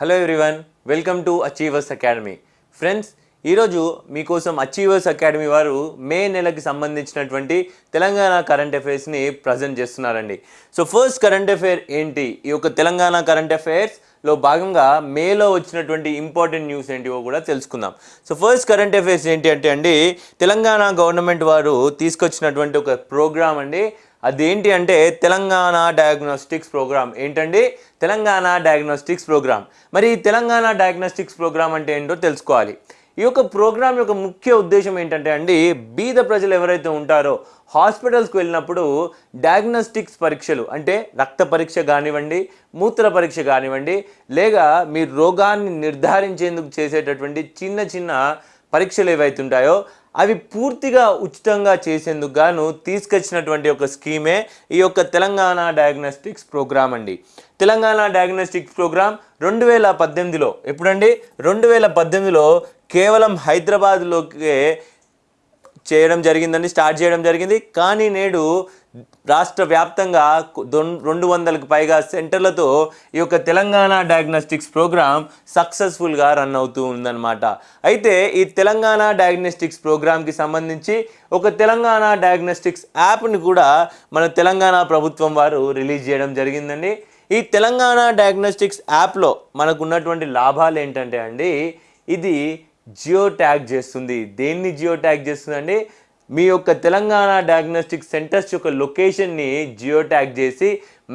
Hello everyone welcome to Achievers Academy friends ఈరోజు మీకోసం achievers academy వారు మే నెలకి సంబంధించినటువంటి తెలంగాణ కరెంట్ అఫైర్స్ని ప్రజెంట్ చేస్తున్నారండి. సో ఫస్ట్ కరెంట్ అఫైర్ ఏంటి? ఈ యొక్క తెలంగాణ కరెంట్ అఫైర్స్లో భాగంగా మేలో వచ్చినటువంటి ఇంపార్టెంట్ న్యూస్ ఏంటివో కూడా తెలుసుకుందాం. సో ఫస్ట్ కరెంట్ అఫైర్స్ ఏంటి అంటే అండి తెలంగాణ గవర్నమెంట్ వారు తీసుకొచ్చినటువంటి ఒక ప్రోగ్రామ్ అండి అదేంటి అంటే తెలంగాణ డయాగ్నోస్టిక్స్ ప్రోగ్రామ్ ఏంటండి? తెలంగాణ డయాగ్నోస్టిక్స్ ప్రోగ్రామ్ మరి తెలంగాణ డయాగ్నోస్టిక్స్ ప్రోగ్రామ్ అంటే ఏంటో తెలుసుకోవాలి. ఈ యొక్క ప్రోగ్రామ్ యొక్క ముఖ్య ఉద్దేశం ఏంటంటే అండి బీద ప్రజలు ఎవరైతే ఉంటారో హాస్పిటల్స్కి వెళ్ళినప్పుడు డయాగ్నోస్టిక్స్ పరీక్షలు అంటే రక్త పరీక్ష కానివ్వండి మూత్ర పరీక్ష కానివ్వండి లేక మీ రోగాన్ని నిర్ధారించేందుకు చేసేటటువంటి చిన్న చిన్న పరీక్షలు ఏవైతే ఉంటాయో అవి పూర్తిగా ఉచితంగా చేసేందుకు గాను తీసుకొచ్చినటువంటి ఒక స్కీమే ఈ యొక్క తెలంగాణ డయాగ్నోస్టిక్స్ ప్రోగ్రామ్ అండి. తెలంగాణ డయాగ్నోస్టిక్స్ ప్రోగ్రామ్ రెండు వేల పద్దెనిమిదిలో ఎప్పుడండి? రెండు వేల పద్దెనిమిదిలో కేవలం హైదరాబాద్లోకి చేయడం జరిగిందండి స్టార్ట్ చేయడం జరిగింది. కానీ నేడు రాష్ట్ర వ్యాప్తంగా రెండు వందలకు పైగా సెంటర్లతో ఈ యొక్క తెలంగాణ డయాగ్నోస్టిక్స్ ప్రోగ్రామ్ సక్సెస్ఫుల్గా రన్ అవుతూ ఉందన్నమాట. అయితే ఈ తెలంగాణ డయాగ్నోస్టిక్స్ ప్రోగ్రామ్కి సంబంధించి ఒక తెలంగాణ డయాగ్నోస్టిక్స్ యాప్ని కూడా మన తెలంగాణ ప్రభుత్వం వారు రిలీజ్ చేయడం జరిగిందండి. ఈ తెలంగాణ డయాగ్నోస్టిక్స్ యాప్లో మనకు ఉన్నటువంటి లాభాలు ఏంటంటే అండి ఇది జియో ట్యాగ్ చేస్తుంది. దేన్ని జియో ట్యాగ్ చేస్తుందండి? మీ యొక్క తెలంగాణ డయాగ్నోస్టిక్ సెంటర్స్ యొక్క లొకేషన్ని జియో ట్యాగ్ చేసి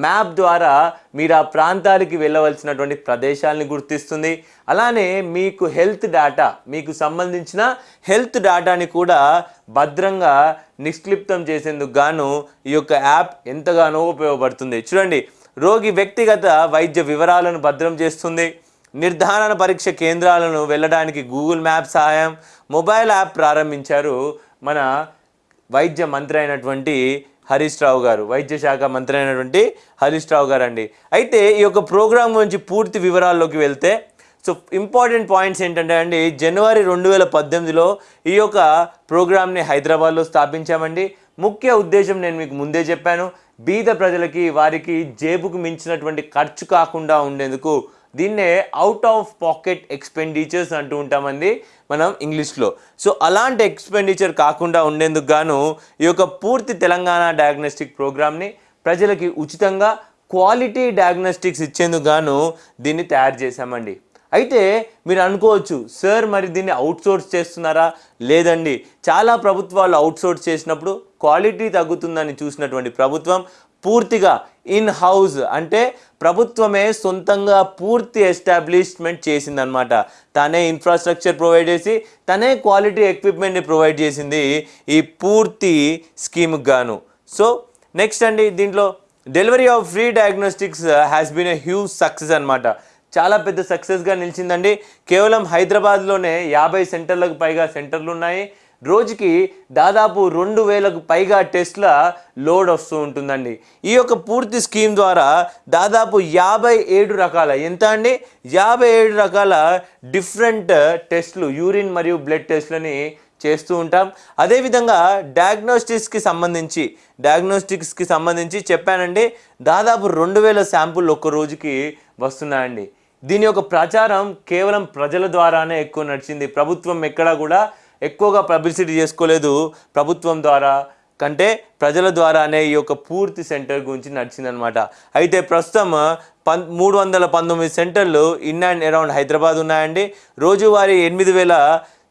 మ్యాప్ ద్వారా మీరు ఆ ప్రాంతాలకి వెళ్ళవలసినటువంటి ప్రదేశాలని గుర్తిస్తుంది. అలానే మీకు హెల్త్ డేటా మీకు సంబంధించిన హెల్త్ డేటాని కూడా భద్రంగా నిష్క్లిప్తం చేసేందుకు గాను ఈ యొక్క యాప్ ఎంతగానో ఉపయోగపడుతుంది. చూడండి రోగి వ్యక్తిగత వైద్య వివరాలను భద్రం చేస్తుంది. నిర్ధారణ పరీక్ష కేంద్రాలను వెళ్ళడానికి గూగుల్ మ్యాప్ సహాయం మొబైల్ యాప్ ప్రారంభించారు మన వైద్య మంత్రి అయినటువంటి హరీష్ రావు గారు వైద్య శాఖ మంత్రి అయినటువంటి హరీష్ రావు గారు అండి అయితే ఈ యొక్క ప్రోగ్రాం గురించి పూర్తి వివరాల్లోకి వెళ్తే సో ఇంపార్టెంట్ పాయింట్స్ ఏంటంటే అండి జనవరి రెండు వేల పద్దెనిమిదిలో ఈ యొక్క ప్రోగ్రామ్ని హైదరాబాద్లో స్థాపించామండి. ముఖ్య ఉద్దేశం నేను మీకు ముందే చెప్పాను బీద ప్రజలకి వారికి జేబుకు మించినటువంటి ఖర్చు కాకుండా ఉండేందుకు దీన్నే అవుట్ ఆఫ్ పాకెట్ ఎక్స్పెండిచర్స్ అంటూ ఉంటామండి మనం ఇంగ్లీష్లో. సో అలాంటి ఎక్స్పెండిచర్ కాకుండా ఉండేందుకు గాను ఈ యొక్క పూర్తి తెలంగాణ డయాగ్నోస్టిక్ ప్రోగ్రామ్ని ప్రజలకి ఉచితంగా క్వాలిటీ డయాగ్నోస్టిక్స్ ఇచ్చేందుకు గాను దీన్ని తయారు చేశామండి. అయితే మీరు అనుకోవచ్చు సార్ మరి దీన్ని అవుట్సోర్స్ చేస్తున్నారా? లేదండి. చాలా ప్రభుత్వాలు అవుట్సోర్స్ చేసినప్పుడు క్వాలిటీ తగ్గుతుందని చూసినటువంటి ప్రభుత్వం పూర్తిగా ఇన్ హౌస్ అంటే ప్రభుత్వమే సొంతంగా పూర్తి ఎస్టాబ్లిష్మెంట్ చేసిందనమాట తనే ఇన్ఫ్రాస్ట్రక్చర్ ప్రొవైడ్ చేసి తనే క్వాలిటీ ఎక్విప్మెంట్ని ప్రొవైడ్ చేసింది ఈ పూర్తి స్కీమ్కి గాను. సో నెక్స్ట్ అండి దీంట్లో delivery of free diagnostics has been a huge success అనమాట చాలా పెద్ద సక్సెస్గా నిలిచిందండి. కేవలం హైదరాబాద్లోనే యాభై సెంటర్లకు పైగా సెంటర్లు ఉన్నాయి. రోజుకి దాదాపు రెండు వేలకు పైగా టెస్ట్ల లోడ్ వస్తూ ఉంటుందండి. ఈ యొక్క పూర్తి స్కీమ్ ద్వారా దాదాపు యాభై ఏడు రకాల ఎంత అండి? యాభై ఏడు రకాల డిఫరెంట్ టెస్ట్లు యూరిన్ మరియు బ్లడ్ టెస్ట్లని చేస్తూ ఉంటాం. అదేవిధంగా డయాగ్నోస్టిక్స్కి సంబంధించి డయాగ్నోస్టిక్స్కి సంబంధించి చెప్పానండి దాదాపు రెండు వేల శాంపుల్ ఒక్క రోజుకి వస్తున్నాయండి. దీని యొక్క ప్రచారం కేవలం ప్రజల ద్వారానే ఎక్కువ నడిచింది. ప్రభుత్వం ఎక్కడా కూడా ఎక్కువగా పబ్లిసిటీ చేసుకోలేదు ప్రభుత్వం ద్వారా. కంటే ప్రజల ద్వారానే ఈ యొక్క పూర్తి సెంటర్ గురించి నడిచిందనమాట అయితే ప్రస్తుతం పన్ మూడు వందల పంతొమ్మిది సెంటర్లు ఇన్ అండ్ అరౌండ్ హైదరాబాద్ ఉన్నాయండి. రోజువారీ ఎనిమిది వేల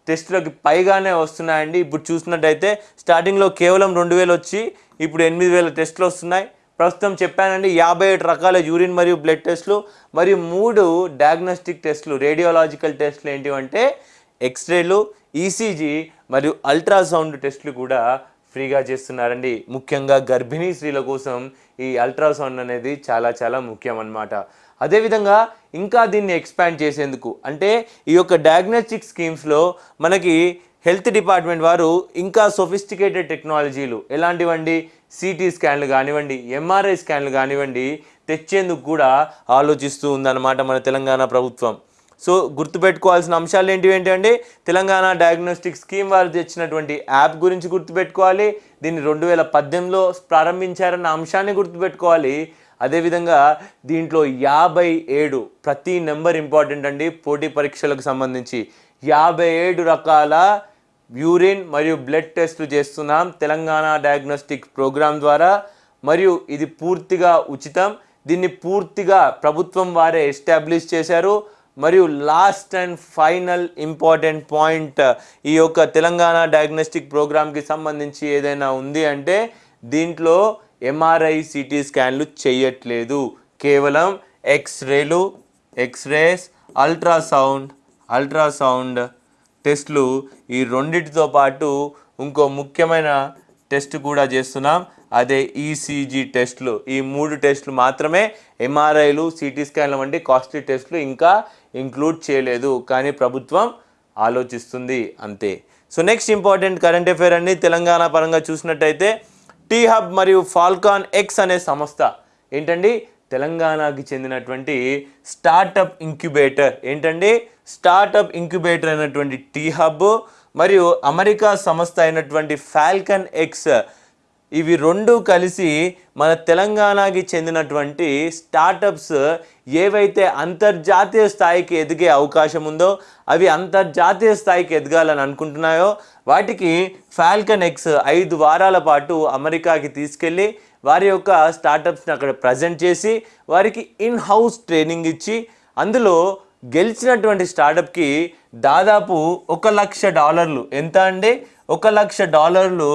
టెస్టులకి పైగానే వస్తున్నాయండి. ఇప్పుడు చూసినట్టయితే స్టార్టింగ్లో కేవలం రెండు వేలు వచ్చి ఇప్పుడు ఎనిమిది వేల టెస్టులు వస్తున్నాయి. ప్రస్తుతం చెప్పానండి యాభై ఏడు రకాల యూరిన్ మరియు బ్లడ్ టెస్టులు మరియు మూడు డయాగ్నోస్టిక్ టెస్టులు రేడియోలాజికల్ టెస్టులు ఏంటివంటే ఎక్స్రేలు ఈసీజీ మరియు అల్ట్రాసౌండ్ టెస్టులు కూడా ఫ్రీగా చేస్తున్నారండి. ముఖ్యంగా గర్భిణీ స్త్రీల కోసం ఈ అల్ట్రాసౌండ్ అనేది చాలా చాలా ముఖ్యం అన్నమాట. అదేవిధంగా ఇంకా దీన్ని ఎక్స్పాండ్ చేసేందుకు అంటే ఈ యొక్క డయాగ్నోస్టిక్ స్కీమ్స్లో మనకి హెల్త్ డిపార్ట్మెంట్ వారు ఇంకా సొఫిస్టికేటెడ్ టెక్నాలజీలు ఎలాంటివండి? సిటీ స్కాన్లు కానివ్వండి ఎంఆర్ఐ స్కాన్లు కానివ్వండి తెచ్చేందుకు కూడా ఆలోచిస్తూ ఉందన్నమాట మన తెలంగాణ ప్రభుత్వం. సో గుర్తుపెట్టుకోవాల్సిన అంశాలు ఏంటివి ఏంటంటే తెలంగాణ డయాగ్నోస్టిక్ స్కీమ్ వారు తెచ్చినటువంటి యాప్ గురించి గుర్తుపెట్టుకోవాలి. దీన్ని రెండు వేల పద్దెనిమిదిలో ప్రారంభించారన్న అంశాన్ని గుర్తుపెట్టుకోవాలి. అదేవిధంగా దీంట్లో యాభై ఏడు ప్రతి నెంబర్ ఇంపార్టెంట్ అండి. పోటీ పరీక్షలకు సంబంధించి యాభై ఏడు రకాల యూరిన్ మరియు బ్లడ్ టెస్టులు చేస్తున్నాం తెలంగాణ డయాగ్నోస్టిక్ ప్రోగ్రామ్ ద్వారా. మరియు ఇది పూర్తిగా ఉచితం. దీన్ని పూర్తిగా ప్రభుత్వం వారే ఎస్టాబ్లిష్ చేశారు. మరియు last and final important point ఈ యొక్క తెలంగాణ డయాగ్నోస్టిక్ ప్రోగ్రామ్కి సంబంధించి ఏదైనా ఉంది అంటే దీంట్లో ఎంఆర్ఐ సిటీ స్కాన్లు చేయట్లేదు. కేవలం ఎక్స్రేలు ఎక్స్రేస్ అల్ట్రాసౌండ్ అల్ట్రాసౌండ్ టెస్ట్లు ఈ రెండిటితో పాటు ఇంకో ముఖ్యమైన టెస్ట్ కూడా చేస్తున్నాం. అదే ఈసీజీ టెస్ట్లు ఈ మూడు టెస్ట్లు మాత్రమే ఎంఆర్ఐలు సిటీ స్కాన్లు వంటి కాస్ట్లీ టెస్ట్లు ఇంకా ఇంక్లూడ్ చేయలేదు కానీ ప్రభుత్వం ఆలోచిస్తుంది అంతే. So next important current affair అండి. తెలంగాణ పరంగా చూసినట్టయితే టీ హబ్ మరియు ఫాల్కాన్ ఎక్స్ అనే సంస్థ ఏంటండి? తెలంగాణకి చెందినటువంటి స్టార్టప్ ఇంక్యుబేటర్ ఏంటండి? స్టార్టప్ ఇంక్యుబేటర్ అయినటువంటి టీ హబ్ మరియు అమెరికా సంస్థ అయినటువంటి ఫాల్కన్ ఎక్స్ ఇవి రెండు కలిసి మన తెలంగాణకి చెందినటువంటి స్టార్టప్స్ ఏవైతే అంతర్జాతీయ స్థాయికి ఎదిగే అవకాశం ఉందో అవి అంతర్జాతీయ స్థాయికి ఎదగాలని అనుకుంటున్నాయో వాటికి ఫాల్కన్ ఎక్స్ ఐదు వారాల పాటు అమెరికాకి తీసుకెళ్ళి వారి యొక్క స్టార్టప్స్ని అక్కడ ప్రజెంట్ చేసి వారికి ఇన్ హౌస్ ట్రైనింగ్ ఇచ్చి అందులో గెలిచినటువంటి స్టార్టప్కి దాదాపు ఒక లక్ష డాలర్లు. ఎంత అండి? ఒక లక్ష డాలర్లు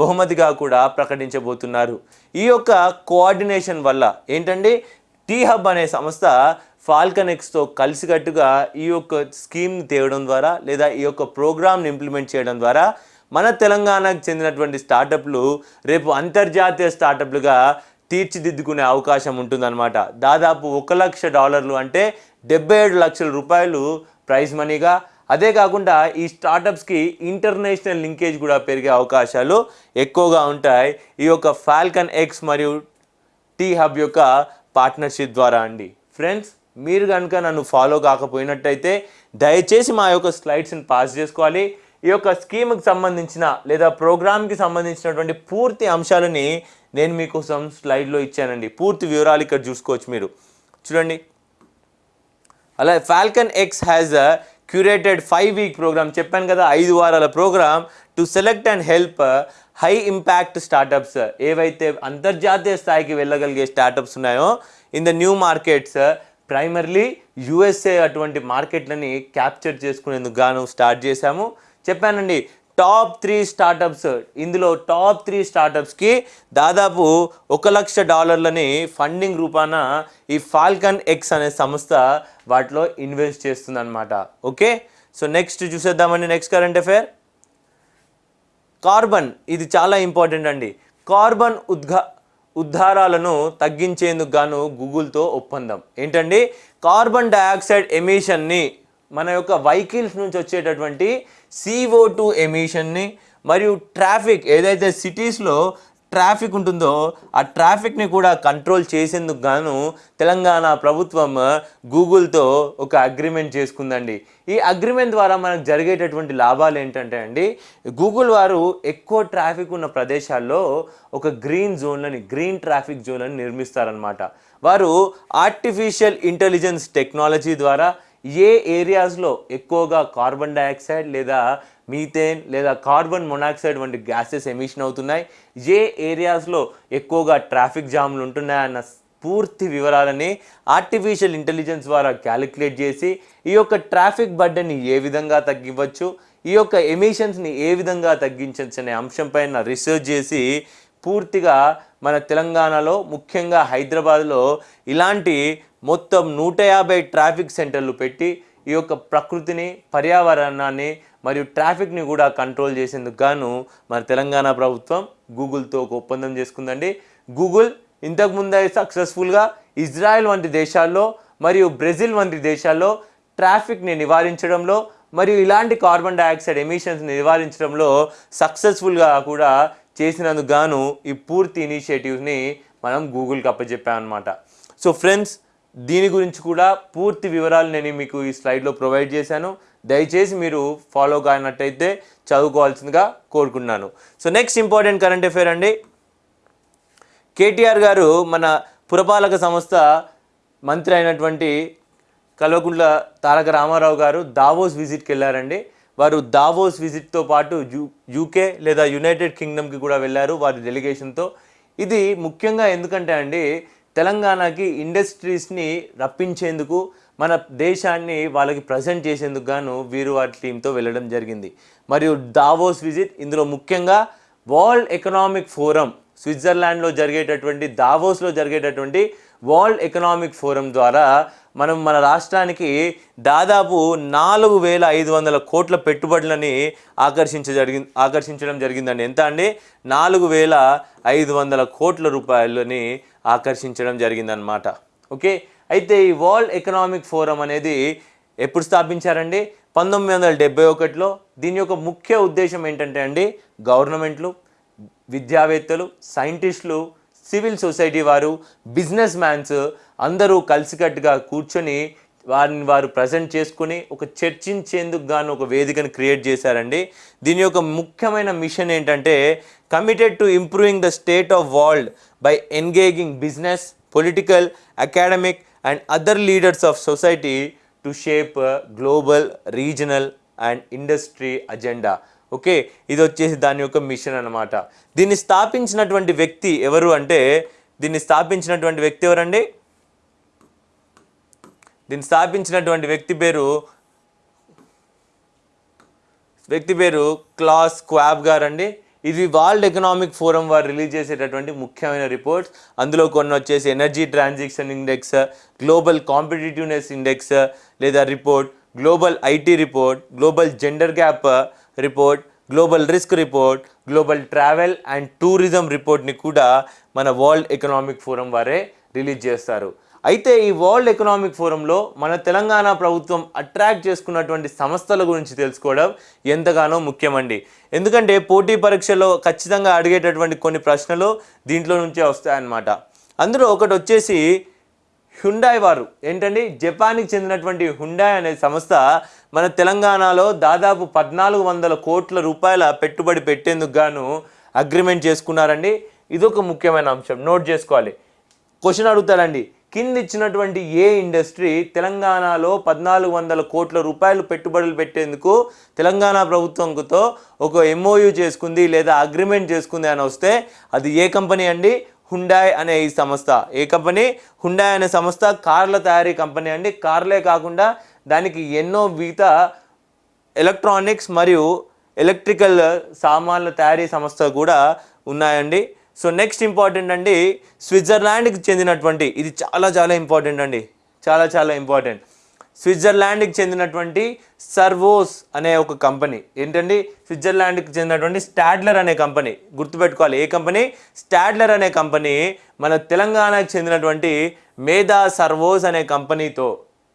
బహుమతిగా కూడా ప్రకటించబోతున్నారు. ఈ యొక్క కోఆర్డినేషన్ వల్ల ఏంటండి టీ హబ్ అనే సంస్థ ఫాల్కన్ ఎక్స్తో కలిసికట్టుగా ఈ యొక్క స్కీమ్ని తేవడం ద్వారా లేదా ఈ యొక్క ప్రోగ్రామ్ని ఇంప్లిమెంట్ చేయడం ద్వారా మన తెలంగాణకు చెందినటువంటి స్టార్టప్లు రేపు అంతర్జాతీయ స్టార్టప్లుగా తీర్చిదిద్దుకునే అవకాశం ఉంటుందన్నమాట. దాదాపు ఒక లక్ష డాలర్లు అంటే డెబ్బై ఏడు లక్షల రూపాయలు ప్రైజ్ మనీగా అదే కాకుండా ఈ స్టార్టప్స్కి ఇంటర్నేషనల్ లింకేజ్ కూడా పెరిగే అవకాశాలు ఎక్కువగా ఉంటాయి. ఈ యొక్క ఫాల్కన్ ఎక్స్ మరియు టీ హబ్ యొక్క పార్ట్నర్షిప్ ద్వారా అండి. ఫ్రెండ్స్ మీరు కనుక నన్ను ఫాలో కాకపోయినట్టయితే దయచేసి మా యొక్క స్లైడ్స్ని పాస్ చేసుకోవాలి. ఈ యొక్క స్కీమ్కి సంబంధించిన లేదా ప్రోగ్రామ్కి సంబంధించినటువంటి పూర్తి అంశాలని నేను మీకోసం స్లైడ్లో ఇచ్చానండి. పూర్తి వివరాలు ఇక్కడ చూసుకోవచ్చు మీరు. చూడండి. అలా Falcon X has a curated five week programme చెప్పాను కదా ఐదు వారాల programme to select and help high impact startups ఏవైతే అంతర్జాతీయ స్థాయికి వెళ్ళగలిగే స్టార్టప్స్ ఉన్నాయో in the new markets primarily USA అటువంటి మార్కెట్లని క్యాప్చర్ చేసుకునేందుకు గాను స్టార్ట్ చేశాము. చెప్పానండి టాప్ త్రీ స్టార్టప్స్ ఇందులో టాప్ త్రీ స్టార్టప్స్కి దాదాపు ఒక లక్ష డాలర్లని ఫండింగ్ రూపాన ఈ ఫాల్కన్ ఎక్స్ అనే సంస్థ వాటిలో ఇన్వెస్ట్ చేస్తుందన్నమాట. ఓకే సో నెక్స్ట్ చూసేద్దామండి. నెక్స్ట్ కరెంట్ అఫేర్ కార్బన్ ఇది చాలా ఇంపార్టెంట్ అండి. కార్బన్ ఉద్ఘా ఉద్ధారాలను తగ్గించేందుకు గాను గూగుల్తో ఒప్పందం. ఏంటండి? కార్బన్ డయాక్సైడ్ ఎమిషన్ని మన యొక్క వెహికల్స్ నుంచి వచ్చేటటువంటి సిఓ టూ ఎమిషన్ని మరియు ట్రాఫిక్ ఏదైతే సిటీస్లో ట్రాఫిక్ ఉంటుందో ఆ ట్రాఫిక్ని కూడా కంట్రోల్ చేసేందుకు గాను తెలంగాణ ప్రభుత్వం గూగుల్తో ఒక అగ్రిమెంట్ చేసుకుందండి. ఈ అగ్రిమెంట్ ద్వారా మనకు జరిగేటటువంటి లాభాలు ఏంటంటే అండి గూగుల్ వారు ఎక్కువ ట్రాఫిక్ ఉన్న ప్రదేశాల్లో ఒక గ్రీన్ జోన్లని గ్రీన్ ట్రాఫిక్ జోన్లని నిర్మిస్తారనమాట వారు ఆర్టిఫిషియల్ ఇంటెలిజెన్స్ టెక్నాలజీ ద్వారా ఏ ఏరియాస్లో ఎక్కువగా కార్బన్ డయాక్సైడ్ లేదా మీథేన్ లేదా కార్బన్ మొనాక్సైడ్ వంటి గ్యాసెస్ ఎమిషన్ అవుతున్నాయి? ఏ ఏరియాస్లో ఎక్కువగా ట్రాఫిక్ జామ్లు ఉంటున్నాయన్న పూర్తి వివరాలని ఆర్టిఫిషియల్ ఇంటెలిజెన్స్ ద్వారా క్యాలిక్యులేట్ చేసి ఈ యొక్క ట్రాఫిక్ బడ్డని ఏ విధంగా తగ్గివ్వచ్చు? ఈ యొక్క ఎమిషన్స్ని ఏ విధంగా తగ్గించవచ్చు అనే అంశంపైన రీసెర్చ్ చేసి పూర్తిగా మన తెలంగాణలో ముఖ్యంగా హైదరాబాద్లో ఇలాంటి మొత్తం నూట యాభై ట్రాఫిక్ సెంటర్లు పెట్టి ఈ యొక్క ప్రకృతిని పర్యావరణాన్ని మరియు ట్రాఫిక్ని కూడా కంట్రోల్ చేసేందుకు గాను మన తెలంగాణ ప్రభుత్వం గూగుల్తో ఒక ఒప్పందం చేసుకుందండి. గూగుల్ ఇంతకుముందే సక్సెస్ఫుల్గా ఇజ్రాయెల్ వంటి దేశాల్లో మరియు బ్రెజిల్ వంటి దేశాల్లో ట్రాఫిక్ని నివారించడంలో మరియు ఇలాంటి కార్బన్ డైఆక్సైడ్ ఎమిషన్స్ని నివారించడంలో సక్సెస్ఫుల్గా కూడా చేసినందుకు గాను ఈ పూర్తి ఇనిషియేటివ్ని మనం గూగుల్కి అప్పచెప్పామన్నమాట. సో ఫ్రెండ్స్ దీని గురించి కూడా పూర్తి వివరాలు నేను మీకు ఈ స్లైడ్లో ప్రొవైడ్ చేశాను. దయచేసి మీరు ఫాలో కానట్టయితే చదువుకోవాల్సిందిగా కోరుకున్నాను. So next important current affair అండి. కేటీఆర్ గారు మన పురపాలక సంస్థ మంత్రి అయినటువంటి కల్వకుంట్ల తారక రామారావు గారు దావోస్ విజిట్కి వెళ్ళారండి. వారు దావోస్ విజిట్తో పాటు యూ యూకే లేదా యునైటెడ్ కింగ్డమ్కి కూడా వెళ్ళారు వారి డెలిగేషన్తో. ఇది ముఖ్యంగా ఎందుకంటే అండి తెలంగాణకి ఇండస్ట్రీస్ని రప్పించేందుకు మన దేశాన్ని వాళ్ళకి ప్రజెంట్ చేసేందుకు గాను వీరు వారి టీంతో వెళ్ళడం జరిగింది. మరియు దావోస్ విజిట్ ఇందులో ముఖ్యంగా వరల్డ్ ఎకనామిక్ ఫోరం స్విట్జర్లాండ్లో జరిగేటటువంటి దావోస్లో జరిగేటటువంటి వరల్డ్ ఎకనామిక్ ఫోరం ద్వారా మనం మన రాష్ట్రానికి దాదాపు నాలుగు వేల ఐదు వందల కోట్ల పెట్టుబడులని ఆకర్షించ జరిగింది ఆకర్షించడం జరిగిందండి. ఎంత అండి? నాలుగు వేల ఐదు వందల కోట్ల రూపాయలని ఆకర్షించడం జరిగిందనమాట ఓకే? అయితే ఈ వరల్డ్ ఎకనామిక్ ఫోరం అనేది ఎప్పుడు స్థాపించారండి? పంతొమ్మిది వందల డెబ్బై ఒకటిలో. దీని యొక్క ముఖ్య ఉద్దేశం ఏంటంటే అండి గవర్నమెంట్లు విద్యావేత్తలు సైంటిస్టులు సివిల్ సొసైటీ వారు బిజినెస్ మ్యాన్స్ అందరూ కలిసికట్టుగా కూర్చొని వారిని వారు ప్రజెంట్ చేసుకుని ఒక చర్చించేందుకు గాను ఒక వేదికను క్రియేట్ చేశారండి. దీని యొక్క ముఖ్యమైన మిషన్ ఏంటంటే committed to improving the state of world by engaging business political academic and other leaders of society to shape global regional and industry agenda okay ఇది వచ్చేసి దాని యొక్క మిషన్ అన్నమాట. దీన్ని స్థాపించినటువంటి వ్యక్తి ఎవరు అంటే దీన్ని స్థాపించినటువంటి వ్యక్తి ఎవరండి? దీన్ని స్థాపించినటువంటి వ్యక్తి పేరు వ్యక్తి పేరు క్లాస్ క్వాబ్ గారు అండి ఇది వరల్డ్ ఎకనామిక్ ఫోరం వారు రిలీజ్ చేసేటటువంటి ముఖ్యమైన రిపోర్ట్స్. అందులో కొన్ని వచ్చేసి energy transaction index global competitiveness index లేదా report global IT report global gender gap report global risk report global travel and tourism రిపోర్ట్ని కూడా మన వరల్డ్ ఎకనామిక్ ఫోరం వారే రిలీజ్ చేస్తారు. అయితే ఈ వరల్డ్ ఎకనామిక్ ఫోరంలో మన తెలంగాణ ప్రభుత్వం అట్రాక్ట్ చేసుకున్నటువంటి సంస్థల గురించి తెలుసుకోవడం ఎంతగానో ముఖ్యమండి. ఎందుకంటే పోటీ పరీక్షలో ఖచ్చితంగా అడిగేటటువంటి కొన్ని ప్రశ్నలు దీంట్లో నుంచే వస్తాయన్నమాట. అందులో ఒకటి వచ్చేసి హుండాయ్ వారు. ఏంటండి? జపాన్కి చెందినటువంటి హుండాయ్ అనే సంస్థ మన తెలంగాణలో దాదాపు పద్నాలుగు వందల కోట్ల రూపాయల పెట్టుబడి పెట్టేందుకు గాను అగ్రిమెంట్ చేసుకున్నారండి. ఇదొక ముఖ్యమైన అంశం. నోట్ చేసుకోవాలి. క్వశ్చన్ అడుగుతారండి. కింద ఇచ్చినటువంటి ఏ ఇండస్ట్రీ తెలంగాణలో పద్నాలుగు వందల కోట్ల రూపాయలు పెట్టుబడులు పెట్టేందుకు తెలంగాణ ప్రభుత్వంతో ఒక ఎంఓయూ చేసుకుంది లేదా అగ్రిమెంట్ చేసుకుంది అని వస్తే అది ఏ కంపెనీ అండి? హుండాయ్ అనే ఈ సంస్థ. ఏ కంపెనీ? హుండాయ్ అనే సంస్థ కార్ల తయారీ కంపెనీ అండి. కార్లే కాకుండా దానికి ఎన్నో మిగతా ఎలక్ట్రానిక్స్ మరియు ఎలక్ట్రికల్ సామాన్ల తయారీ సంస్థ కూడా ఉన్నాయండి. సో నెక్స్ట్ ఇంపార్టెంట్ అండి స్విట్జర్లాండ్కి చెందినటువంటి ఇది చాలా చాలా ఇంపార్టెంట్ అండి చాలా చాలా ఇంపార్టెంట్. స్విట్జర్లాండ్కి చెందినటువంటి సర్వోస్ అనే ఒక కంపెనీ ఏంటండి? స్విట్జర్లాండ్కి చెందినటువంటి స్టాడ్లర్ అనే కంపెనీ గుర్తుపెట్టుకోవాలి ఏ కంపెనీ? స్టాడ్లర్ అనే కంపెనీ మన తెలంగాణకు చెందినటువంటి మేధా సర్వోస్ అనే కంపెనీతో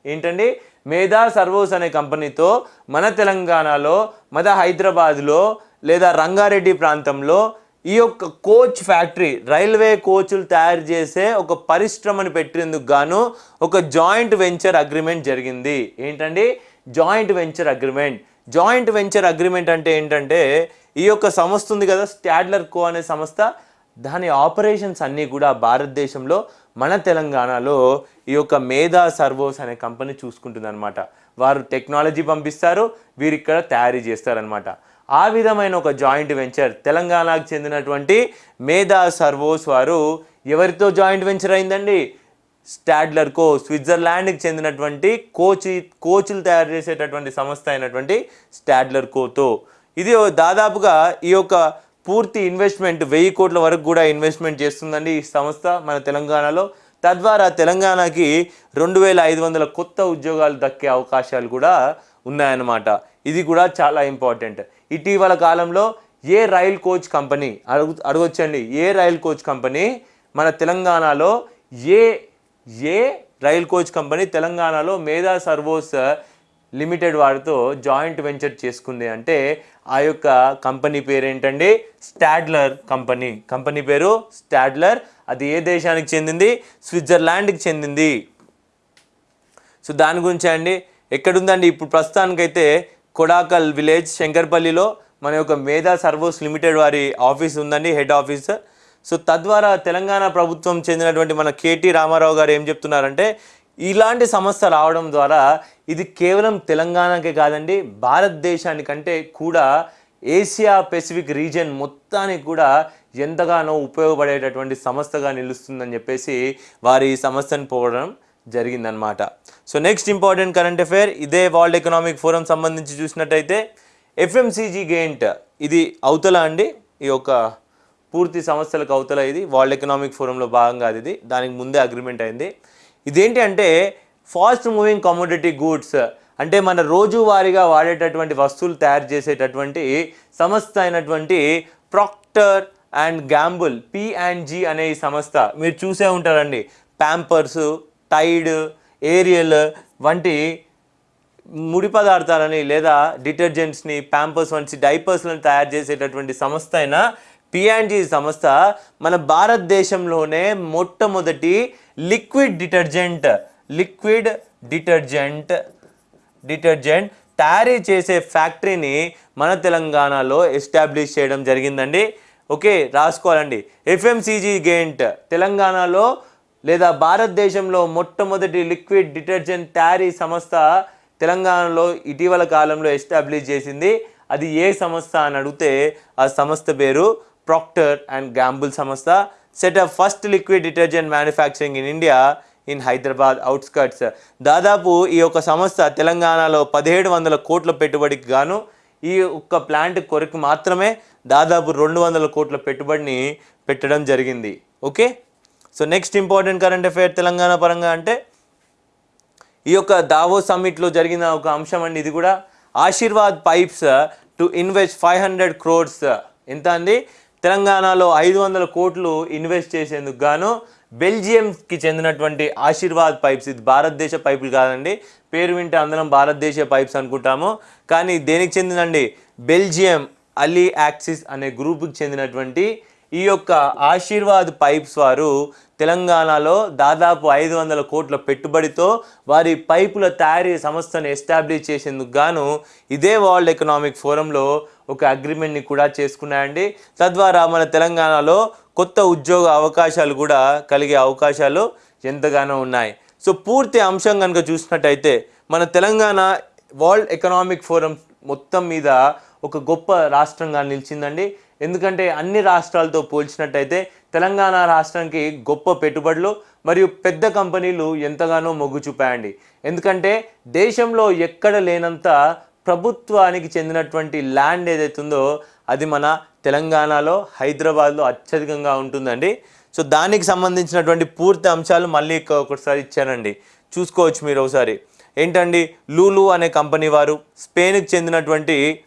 ఏంటండి? మేధా సర్వోస్ అనే కంపెనీతో మన తెలంగాణలో మన హైదరాబాద్లో లేదా రంగారెడ్డి ప్రాంతంలో ఈ యొక్క కోచ్ ఫ్యాక్టరీ రైల్వే కోచ్లు తయారు చేసే ఒక పరిశ్రమను పెట్టేందుకు గాను ఒక జాయింట్ వెంచర్ అగ్రిమెంట్ జరిగింది. ఏంటండి? Joint venture agreement. Joint venture agreement అంటే ఏంటంటే ఈ యొక్క సంస్థ ఉంది కదా స్టాడ్లర్ కో అనే సంస్థ. దాని ఆపరేషన్స్ అన్నీ కూడా భారతదేశంలో మన తెలంగాణలో ఈ యొక్క మేధా సర్వోస్ అనే కంపెనీ చూసుకుంటుంది వారు టెక్నాలజీ పంపిస్తారు వీరు ఇక్కడ తయారీ చేస్తారనమాట ఆ విధమైన ఒక జాయింట్ వెంచర్ తెలంగాణకు చెందినటువంటి మేధా సర్వోస్ వారు ఎవరితో జాయింట్ వెంచర్ అయిందండి? స్టాడ్లర్ కో స్విట్జర్లాండ్కి చెందినటువంటి కోచ్ కోచ్లు తయారు చేసేటటువంటి సంస్థ అయినటువంటి స్టాడ్లర్ కోతో ఇది దాదాపుగా ఈ యొక్క పూర్తి ఇన్వెస్ట్మెంట్ వెయ్యి కోట్ల వరకు కూడా ఇన్వెస్ట్మెంట్ చేస్తుందండి ఈ సంస్థ మన తెలంగాణలో. తద్వారా తెలంగాణకి రెండు వేల ఐదు వందల కొత్త ఉద్యోగాలు దక్కే అవకాశాలు కూడా ఉన్నాయన్నమాట. ఇది కూడా చాలా ఇంపార్టెంట్ ఇటీవల కాలంలో ఏ రైల్ కోచ్ కంపెనీ అడుగు అడగొచ్చండి. ఏ రైల్ కోచ్ కంపెనీ మన తెలంగాణలో ఏ ఏ రైల్ కోచ్ కంపెనీ తెలంగాణలో మేధా సర్వోస్ లిమిటెడ్ వారితో జాయింట్ వెంచర్ చేసుకుంది అంటే ఆ యొక్క కంపెనీ పేరు ఏంటండి స్టాడ్లర్ కంపెనీ. కంపెనీ పేరు స్టాడ్లర్. అది ఏ దేశానికి చెందింది? స్విట్జర్లాండ్కి చెందింది. సో దాని గురించి అండి. ఎక్కడుందండి? ఇప్పుడు ప్రస్తుతానికైతే కొడాకల్ విలేజ్ శంకర్పల్లిలో మన యొక్క మేధా సర్వోస్ లిమిటెడ్ వారి ఆఫీస్ ఉందండి హెడ్ ఆఫీస్. సో తద్వారా తెలంగాణ ప్రభుత్వం చెందినటువంటి మన కేటీ రామారావు గారు ఏం చెప్తున్నారంటే ఇలాంటి సమస్య రావడం ద్వారా ఇది కేవలం తెలంగాణకే కాదండి భారతదేశానికంటే కూడా ఏషియా పెసిఫిక్ రీజియన్ మొత్తానికి కూడా ఎంతగానో ఉపయోగపడేటటువంటి సంస్థగా నిలుస్తుందని చెప్పేసి వారి ఈ సమస్యను పోవడం జరిగిందనమాట so next important current affair ఇదే వరల్డ్ ఎకనామిక్ ఫోరం సంబంధించి చూసినట్టయితే ఎఫ్ఎంసీజీ గెయింట్ ఇది అవతల అండి ఈ యొక్క పూర్తి సంస్థలకు అవతల ఇది వరల్డ్ ఎకనామిక్ ఫోరంలో భాగంగా అది ఇది దానికి ముందే అగ్రిమెంట్ అయింది. ఇదేంటి అంటే ఫాస్ట్ మూవింగ్ కమోడిటీ గూడ్స్ అంటే మన రోజువారీగా వాడేటటువంటి వస్తువులు తయారు చేసేటటువంటి సంస్థ అయినటువంటి Procter and Gamble P and అనే ఈ సంస్థ మీరు చూసే ఉంటారండి. ప్యాంపర్స్ టైడ్ ఏరియల్ వంటి ముడి పదార్థాలని లేదా డిటర్జెంట్స్ని ప్యాంపర్స్ వంటి డైపర్స్లను తయారు చేసేటటువంటి సంస్థ అయిన పిఎన్జీ సంస్థ మన భారతదేశంలోనే మొట్టమొదటి liquid detergent liquid detergent detergent తయారీ చేసే ఫ్యాక్టరీని మన తెలంగాణలో ఎస్టాబ్లిష్ చేయడం జరిగిందండి. ఓకే రాసుకోవాలండి. ఎఫ్ఎంసీజీ గెయింట్ తెలంగాణలో లేదా భారతదేశంలో మొట్టమొదటి లిక్విడ్ డిటర్జెంట్ తయారీ సంస్థ తెలంగాణలో ఇటీవల కాలంలో ఎస్టాబ్లిష్ చేసింది. అది ఏ సంస్థ అని అడిగితే ఆ సంస్థ పేరు ప్రాక్టర్ అండ్ గ్యాంబుల్ సంస్థ. Set up first liquid detergent manufacturing in India in Hyderabad outskirts. దాదాపు ఈ యొక్క సంస్థ తెలంగాణలో పదిహేడు వందల కోట్ల పెట్టుబడికి గాను ఈ ఒక్క ప్లాంట్ కొరకు మాత్రమే దాదాపు రెండు వందల కోట్ల పెట్టుబడిని పెట్టడం జరిగింది. Okay? So next important current affair Telangana పరంగా అంటే ఈ యొక్క దావో సమ్మిట్లో జరిగిన ఒక అంశం అండి ఇది కూడా Ashirvad pipes to invest five hundred crores ఎంత అండి? తెలంగాణలో ఐదు వందల కోట్లు ఇన్వెస్ట్ చేసేందుకు గాను బెల్జియంకి చెందినటువంటి ఆశీర్వాద్ పైప్స్ ఇది భారతదేశ పైపులు కాదండి పేరు వింటే అందరం భారతదేశ పైప్స్ అనుకుంటాము. కానీ దేనికి చెందినండి? బెల్జియం అలీ యాక్సిస్ అనే గ్రూప్కి చెందినటువంటి ఈ యొక్క ఆశీర్వాద్ పైప్స్ వారు తెలంగాణలో దాదాపు ఐదు వందల కోట్ల పెట్టుబడితో వారి పైపుల తయారీ సంస్థను ఎస్టాబ్లిష్ చేసేందుకు గాను ఇదే వరల్డ్ ఎకనామిక్ ఫోరంలో ఒక అగ్రిమెంట్ని కూడా చేసుకున్నాయండి. తద్వారా మన తెలంగాణలో కొత్త ఉద్యోగ అవకాశాలు కూడా కలిగే అవకాశాలు ఎంతగానో ఉన్నాయి. సో పూర్తి అంశం కనుక చూసినట్టయితే మన తెలంగాణ వరల్డ్ ఎకనామిక్ ఫోరం మొత్తం మీద ఒక గొప్ప రాష్ట్రంగా నిలిచిందండి. ఎందుకంటే అన్ని రాష్ట్రాలతో పోల్చినట్టయితే తెలంగాణ రాష్ట్రానికి గొప్ప పెట్టుబడులు మరియు పెద్ద కంపెనీలు ఎంతగానో మొగ్గు చూపాయండి. ఎందుకంటే దేశంలో ఎక్కడ లేనంత ప్రభుత్వానికి చెందినటువంటి ల్యాండ్ ఏదైతే ఉందో అది మన తెలంగాణలో హైదరాబాద్లో అత్యధికంగా ఉంటుందండి. సో దానికి సంబంధించినటువంటి పూర్తి అంశాలు మళ్ళీ ఒకసారి ఇచ్చానండి. చూసుకోవచ్చు మీరు ఒకసారి. ఏంటండి? లూలు అనే కంపెనీ వారు స్పెయిన్కి చెందినటువంటి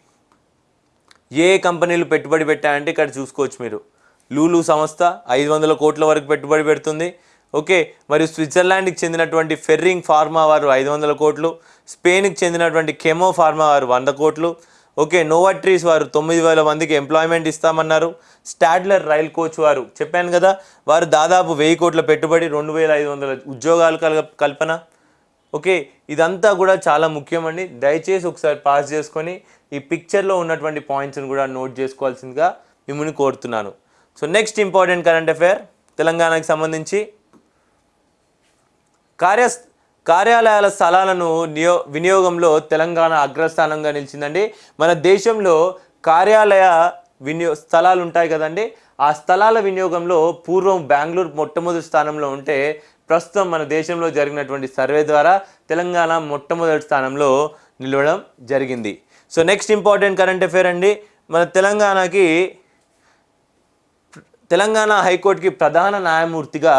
ఏ కంపెనీలు పెట్టుబడి పెట్టాయంటే ఇక్కడ చూసుకోవచ్చు మీరు. లూలు సంస్థ ఐదు వందల కోట్ల వరకు పెట్టుబడి పెడుతుంది. ఓకే మరియు స్విట్జర్లాండ్కి చెందినటువంటి ఫెర్రింగ్ ఫార్మా వారు ఐదు వందల కోట్లు. స్పెయిన్కి చెందినటువంటి కెమో ఫార్మా వారు వంద కోట్లు. ఓకే నోవాట్రీస్ వారు తొమ్మిది వేల మందికి ఎంప్లాయ్మెంట్ ఇస్తామన్నారు. స్టాడ్లర్ రైల్ కోచ్ వారు చెప్పాను కదా వారు దాదాపు వెయ్యి కోట్ల పెట్టుబడి రెండు వేల ఐదు వందల ఉద్యోగాలు కల కల్పన. ఓకే ఇదంతా కూడా చాలా ముఖ్యమండి. దయచేసి ఒకసారి పాస్ చేసుకొని ఈ పిక్చర్లో ఉన్నటువంటి పాయింట్స్ని కూడా నోట్ చేసుకోవాల్సిందిగా మిమ్మల్ని కోరుతున్నాను. So next important current affair తెలంగాణకి సంబంధించి కార్య కార్యాలయాల స్థలాలను నియో వినియోగంలో తెలంగాణ అగ్రస్థానంగా నిలిచిందండి. మన దేశంలో కార్యాలయ వినియో స్థలాలు ఉంటాయి కదండి. ఆ స్థలాల వినియోగంలో పూర్వం బెంగళూరు మొట్టమొదటి స్థానంలో ఉంటే ప్రస్తుతం మన దేశంలో జరిగినటువంటి సర్వే ద్వారా తెలంగాణ మొట్టమొదటి స్థానంలో నిలవడం జరిగింది. So next important current affair అండి. మన తెలంగాణకి తెలంగాణ హైకోర్టుకి ప్రధాన న్యాయమూర్తిగా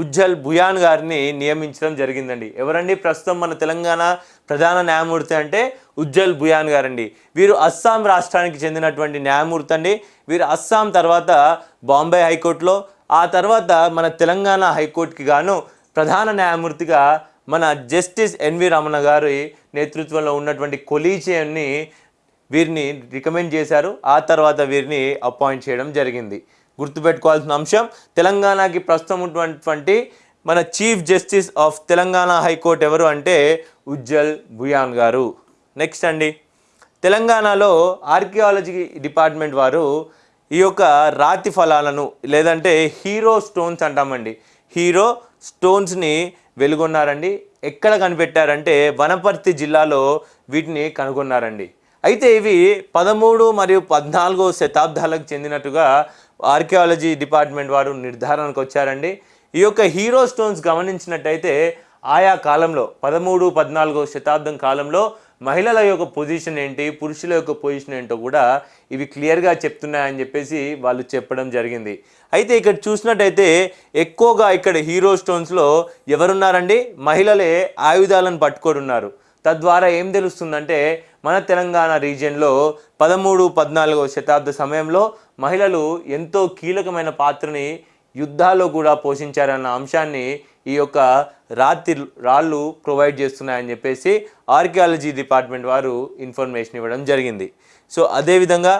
ఉజ్జల్ భుయాన్ గారిని నియమించడం జరిగిందండి. ఎవరండి? ప్రస్తుతం మన తెలంగాణ ప్రధాన న్యాయమూర్తి అంటే ఉజ్జల్ భుయాన్ గారండి. వీరు అస్సాం రాష్ట్రానికి చెందినటువంటి న్యాయమూర్తి అండి. వీరు అస్సాం తర్వాత బాంబే హైకోర్టులో ఆ తర్వాత మన తెలంగాణ హైకోర్టుకి గాను ప్రధాన న్యాయమూర్తిగా మన జస్టిస్ ఎన్వి రమణ గారి నేతృత్వంలో ఉన్నటువంటి కొలీజియన్ని వీరిని రికమెండ్ చేశారు. ఆ తర్వాత వీరిని అపాయింట్ చేయడం జరిగింది. గుర్తుపెట్టుకోవాల్సిన అంశం తెలంగాణకి ప్రస్తుతం ఉన్నటువంటి మన chief justice of Telangana high court ఎవరు అంటే ఉజ్జల్ భుయాన్ గారు. నెక్స్ట్ అండి. తెలంగాణలో ఆర్కియాలజీ డిపార్ట్మెంట్ వారు ఈ యొక్క రాతి ఫలాలను లేదంటే హీరో స్టోన్స్ అంటామండి. హీరో స్టోన్స్ని వెలుగొన్నారండి. ఎక్కడ కనిపెట్టారంటే వనపర్తి జిల్లాలో వీటిని కనుగొన్నారండి. అయితే ఇవి పదమూడు మరియు పద్నాలుగో శతాబ్దాలకు చెందినట్టుగా ఆర్కియాలజీ డిపార్ట్మెంట్ వారు నిర్ధారణకు వచ్చారండి. ఈ యొక్క హీరో స్టోన్స్ గమనించినట్టయితే ఆయా కాలంలో పదమూడు పద్నాలుగో శతాబ్దం కాలంలో మహిళల యొక్క పొజిషన్ ఏంటి పురుషుల యొక్క పొజిషన్ ఏంటో కూడా ఇవి క్లియర్గా చెప్తున్నాయని చెప్పేసి వాళ్ళు చెప్పడం జరిగింది. అయితే ఇక్కడ చూసినట్టయితే ఎక్కువగా ఇక్కడ హీరో స్టోన్స్లో ఎవరున్నారండి? మహిళలే ఆయుధాలను పట్టుకొని ఉన్నారు తద్వారా ఏం తెలుస్తుందంటే మన తెలంగాణ రీజియన్లో పదమూడు పద్నాలుగో శతాబ్ద సమయంలో మహిళలు ఎంతో కీలకమైన పాత్రని యుద్ధాల్లో కూడా పోషించారన్న అంశాన్ని ఈ యొక్క రాతి రాళ్ళు ప్రొవైడ్ చేస్తున్నాయని చెప్పేసి ఆర్కియాలజీ డిపార్ట్మెంట్ వారు ఇన్ఫర్మేషన్ ఇవ్వడం జరిగింది. సో అదేవిధంగా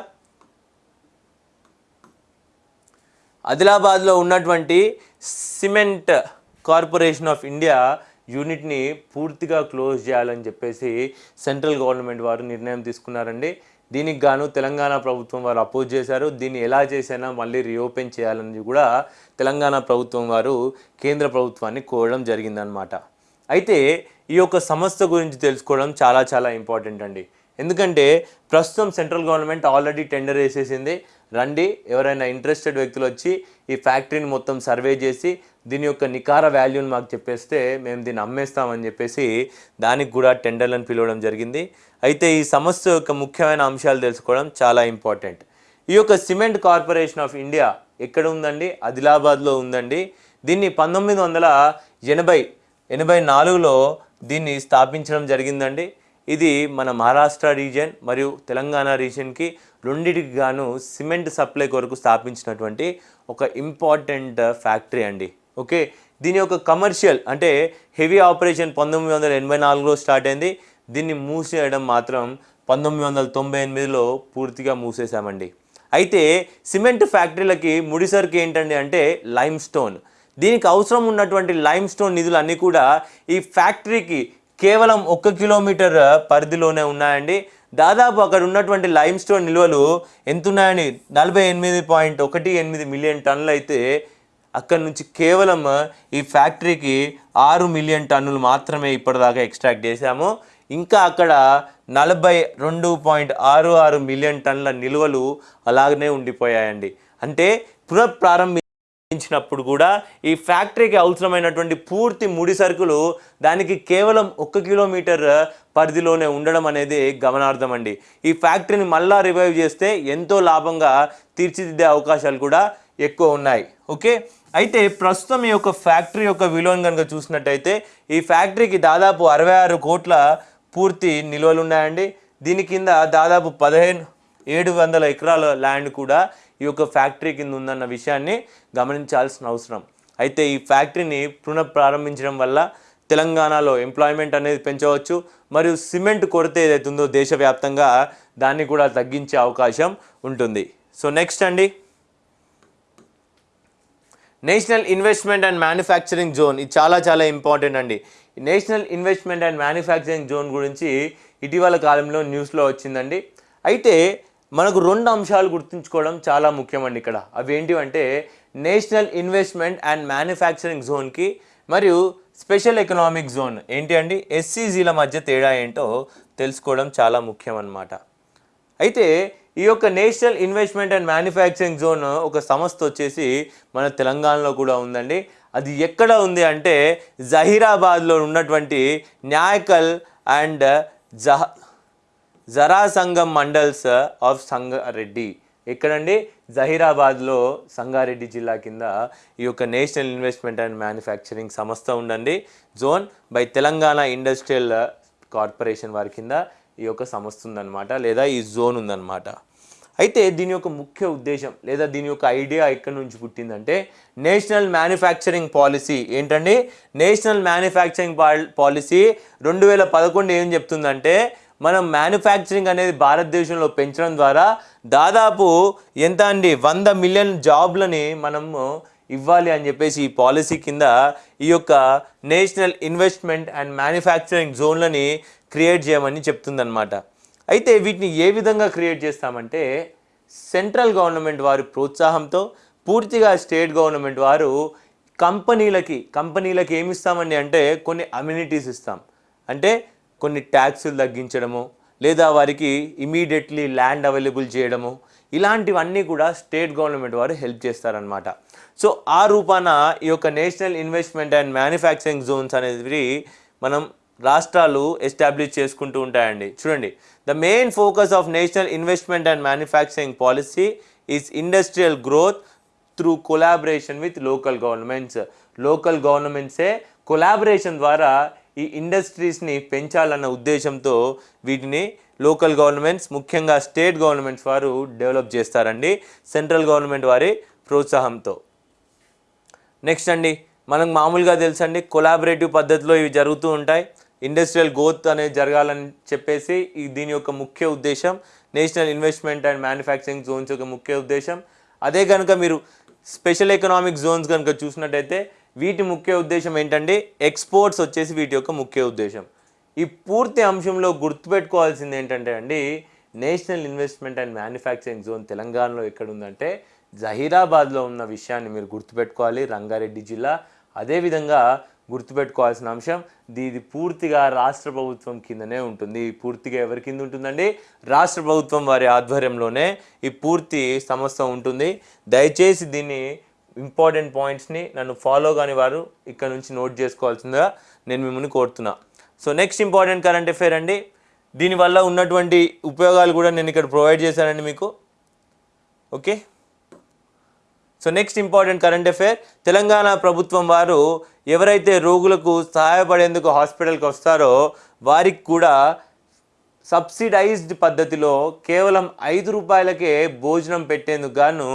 ఆదిలాబాద్లో ఉన్నటువంటి సిమెంట్ కార్పొరేషన్ ఆఫ్ ఇండియా యూనిట్ని పూర్తిగా క్లోజ్ చేయాలని చెప్పేసి సెంట్రల్ గవర్నమెంట్ వారు నిర్ణయం తీసుకున్నారండి. దీనికి గాను తెలంగాణ ప్రభుత్వం వారు అపోజ్ చేశారు. దీన్ని ఎలా చేసైనా మళ్ళీ రీఓపెన్ చేయాలని కూడా తెలంగాణ ప్రభుత్వం వారు కేంద్ర ప్రభుత్వాన్ని కోరడం జరిగిందనమాట అయితే ఈ యొక్క సంస్థ గురించి తెలుసుకోవడం చాలా చాలా ఇంపార్టెంట్ అండి. ఎందుకంటే ప్రస్తుతం సెంట్రల్ గవర్నమెంట్ ఆల్రెడీ టెండర్ వేసేసింది. రండి. ఎవరైనా ఇంట్రెస్టెడ్ వ్యక్తులు వచ్చి ఈ ఫ్యాక్టరీని మొత్తం సర్వే చేసి దీని యొక్క నికార వాల్యూని మాకు చెప్పేస్తే మేము దీన్ని అమ్మేస్తామని చెప్పేసి దానికి కూడా టెండర్లను పిలవడం జరిగింది. అయితే ఈ సమస్య యొక్క ముఖ్యమైన అంశాలు తెలుసుకోవడం చాలా ఇంపార్టెంట్. ఈ యొక్క సిమెంట్ కార్పొరేషన్ ఆఫ్ ఇండియా ఎక్కడ ఉందండి? ఆదిలాబాద్లో ఉందండి. దీన్ని పంతొమ్మిది వందల ఎనభై ఎనభై నాలుగులో దీన్ని స్థాపించడం జరిగిందండి. ఇది మన మహారాష్ట్ర రీజియన్ మరియు తెలంగాణ రీజియన్కి రెండింటికి గాను సిమెంట్ సప్లై కొరకు స్థాపించినటువంటి ఒక ఇంపార్టెంట్ uh, ఫ్యాక్టరీ అండి. ఓకే? దీని యొక్క కమర్షియల్ అంటే హెవీ ఆపరేషన్ పంతొమ్మిది వందల ఎనభై నాలుగులో స్టార్ట్ అయింది. దీన్ని మూసేయడం మాత్రం పంతొమ్మిది వందల తొంభై ఎనిమిదిలో పూర్తిగా మూసేశామండి. అయితే సిమెంట్ ఫ్యాక్టరీలకి ముడిసరికి ఏంటండి అంటే లైమ్ స్టోన్ దీనికి అవసరం ఉన్నటువంటి లైమ్ స్టోన్ నిధులు అన్నీ కూడా ఈ ఫ్యాక్టరీకి కేవలం ఒక్క కిలోమీటర్ uh, పరిధిలోనే ఉన్నాయండి. దాదాపు అక్కడ ఉన్నటువంటి లైమ్ స్టోన్ నిల్వలు ఎంతున్నాయని నలభై ఎనిమిది పాయింట్ ఒకటి ఎనిమిది మిలియన్ టన్నులు అయితే అక్కడ నుంచి కేవలం ఈ ఫ్యాక్టరీకి ఆరు మిలియన్ టన్నులు మాత్రమే ఇప్పటిదాకా ఎక్స్ట్రాక్ట్ చేశాము. ఇంకా అక్కడ నలభై రెండు పాయింట్ ఆరు ఆరు మిలియన్ టన్నుల నిల్వలు అలాగనే ఉండిపోయాయండి. అంటే పునఃప్రారంభించినప్పుడు కూడా ఈ ఫ్యాక్టరీకి అవసరమైనటువంటి పూర్తి ముడి సరుకులు దానికి కేవలం ఒక్క కిలోమీటర్ పరిధిలోనే ఉండడం అనేది గమనార్థం అండి ఈ ఫ్యాక్టరీని మళ్ళా రివైవ్ చేస్తే ఎంతో లాభంగా తీర్చిదిద్దే అవకాశాలు కూడా ఎక్కువ ఉన్నాయి. ఓకే? అయితే ప్రస్తుతం ఈ యొక్క ఫ్యాక్టరీ యొక్క విలువను కనుక చూసినట్టయితే ఈ ఫ్యాక్టరీకి దాదాపు అరవై ఆరు కోట్ల పూర్తి నిల్వలు ఉన్నాయండి. దీని కింద దాదాపు పదిహేను ఏడు వందల ఎకరాల ల్యాండ్ కూడా ఈ యొక్క ఫ్యాక్టరీ కింద ఉందన్న విషయాన్ని గమనించాల్సిన అవసరం. అయితే ఈ ఫ్యాక్టరీని పునఃప్రారంభించడం వల్ల తెలంగాణలో ఎంప్లాయ్మెంట్ అనేది పెంచవచ్చు మరియు సిమెంట్ కొరత ఏదైతే ఉందో దేశవ్యాప్తంగా దాన్ని కూడా తగ్గించే అవకాశం ఉంటుంది. సో నెక్స్ట్ అండి. National investment and manufacturing zone ఇది చాలా చాలా ఇంపార్టెంట్ అండి. ఈ national investment and manufacturing zone గురించి ఇటీవల కాలంలో న్యూస్లో వచ్చిందండి. అయితే మనకు రెండు అంశాలు గుర్తుంచుకోవడం చాలా ముఖ్యమండి ఇక్కడ. అవి ఏంటివంటే నేషనల్ ఇన్వెస్ట్మెంట్ అండ్ మ్యానుఫ్యాక్చరింగ్ జోన్కి మరియు స్పెషల్ ఎకనామిక్ జోన్. ఏంటి అండి? ఎస్సీజీల మధ్య తేడా ఏంటో తెలుసుకోవడం చాలా ముఖ్యం అన్నమాట అయితే ఈ యొక్క national investment and manufacturing zone ఒక సంస్థ వచ్చేసి మన తెలంగాణలో కూడా ఉందండి. అది ఎక్కడ ఉంది అంటే జహీరాబాద్లో ఉన్నటువంటి న్యాయకల్ అండ్ జహ జరాసంగం మండల్స్ ఆఫ్ సంగారెడ్డి. ఎక్కడండి? జహీరాబాద్లో సంగారెడ్డి జిల్లా కింద ఈ యొక్క నేషనల్ ఇన్వెస్ట్మెంట్ అండ్ మ్యానుఫ్యాక్చరింగ్ సంస్థ ఉండండి zone by Telangana industrial corporation వారి కింద ఈ యొక్క సంస్థ ఉందన్నమాట లేదా ఈ జోన్ ఉందన్నమాట. అయితే దీని యొక్క ముఖ్య ఉద్దేశం లేదా దీని యొక్క ఐడియా ఎక్కడి నుంచి పుట్టిందంటే నేషనల్ మ్యానుఫ్యాక్చరింగ్ పాలసీ ఏంటండి? నేషనల్ మ్యానుఫ్యాక్చరింగ్ పాలసీ రెండు వేల పదకొండు ఏం చెప్తుందంటే మనం మ్యానుఫ్యాక్చరింగ్ అనేది భారతదేశంలో పెంచడం ద్వారా దాదాపు ఎంత అండి? వంద మిలియన్ జాబ్లని మనము ఇవ్వాలి అని చెప్పేసి ఈ పాలసీ కింద ఈ యొక్క నేషనల్ ఇన్వెస్ట్మెంట్ అండ్ మ్యానుఫ్యాక్చరింగ్ జోన్లని క్రియేట్ చేయమని చెప్తుందన్నమాట. అయితే వీటిని ఏ విధంగా క్రియేట్ చేస్తామంటే సెంట్రల్ గవర్నమెంట్ వారి ప్రోత్సాహంతో పూర్తిగా స్టేట్ గవర్నమెంట్ వారు కంపెనీలకి కంపెనీలకి ఏమి ఇస్తామండి అంటే కొన్ని అమ్యూనిటీస్ ఇస్తాం. అంటే కొన్ని ట్యాక్సులు తగ్గించడము లేదా వారికి ఇమీడియట్లీ ల్యాండ్ అవైలబుల్ చేయడము ఇలాంటివన్నీ కూడా స్టేట్ గవర్నమెంట్ వారు హెల్ప్ చేస్తారనమాట సో ఆ రూపాన ఈ యొక్క national investment and manufacturing zones అనేది మనం రాష్ట్రాలు ఎస్టాబ్లిష్ చేసుకుంటూ ఉంటాయండి. చూడండి the main focus of national investment and manufacturing policy is industrial growth through collaboration with local governments. Local గవర్నమెంట్సే collaboration ద్వారా ఈ ఇండస్ట్రీస్ని పెంచాలన్న ఉద్దేశంతో వీటిని లోకల్ గవర్నమెంట్స్ ముఖ్యంగా స్టేట్ గవర్నమెంట్స్ వారు డెవలప్ చేస్తారండి. సెంట్రల్ గవర్నమెంట్ వారి ప్రోత్సాహంతో. నెక్స్ట్ అండి మనకు మామూలుగా తెలుసండి కొలాబరేటివ్ పద్ధతిలో ఇవి జరుగుతూ ఉంటాయి. ఇండస్ట్రియల్ గ్రోత్ అనేది జరగాలని చెప్పేసి ఈ దీని యొక్క ముఖ్య ఉద్దేశం national investment and manufacturing zones యొక్క ముఖ్య ఉద్దేశం. అదే కనుక మీరు స్పెషల్ ఎకనామిక్ జోన్స్ కనుక చూసినట్టయితే వీటి ముఖ్య ఉద్దేశం ఏంటంటే ఎక్స్పోర్ట్స్ వచ్చేసి వీటి యొక్క ముఖ్య ఉద్దేశం. ఈ పూర్తి అంశంలో గుర్తుపెట్టుకోవాల్సింది ఏంటంటే అండి national investment and manufacturing zone తెలంగాణలో ఎక్కడ ఉందంటే జహీరాబాద్లో ఉన్న విషయాన్ని మీరు గుర్తుపెట్టుకోవాలి రంగారెడ్డి జిల్లా. అదేవిధంగా గుర్తుపెట్టుకోవాల్సిన అంశం ఇది పూర్తిగా రాష్ట్ర ప్రభుత్వం కిందనే ఉంటుంది. పూర్తిగా ఎవరి కింద ఉంటుందండి? రాష్ట్ర ప్రభుత్వం వారి ఆధ్వర్యంలోనే ఈ పూర్తి సంస్థ ఉంటుంది. దయచేసి దీన్ని ఇంపార్టెంట్ పాయింట్స్ని నన్ను ఫాలో కాని వారు ఇక్కడ నుంచి నోట్ చేసుకోవాల్సిందిగా నేను మిమ్మల్ని కోరుతున్నా. So next important current affair అండి. దీనివల్ల ఉన్నటువంటి ఉపయోగాలు కూడా నేను ఇక్కడ ప్రొవైడ్ చేశానండి మీకు. Okay? So next important current affair Telangana ప్రభుత్వం వారు ఎవరైతే రోగులకు సహాయపడేందుకు హాస్పిటల్కి వస్తారో వారికి కూడా సబ్సిడైజ్డ్ పద్ధతిలో కేవలం ఐదు రూపాయలకే భోజనం పెట్టేందుకు గాను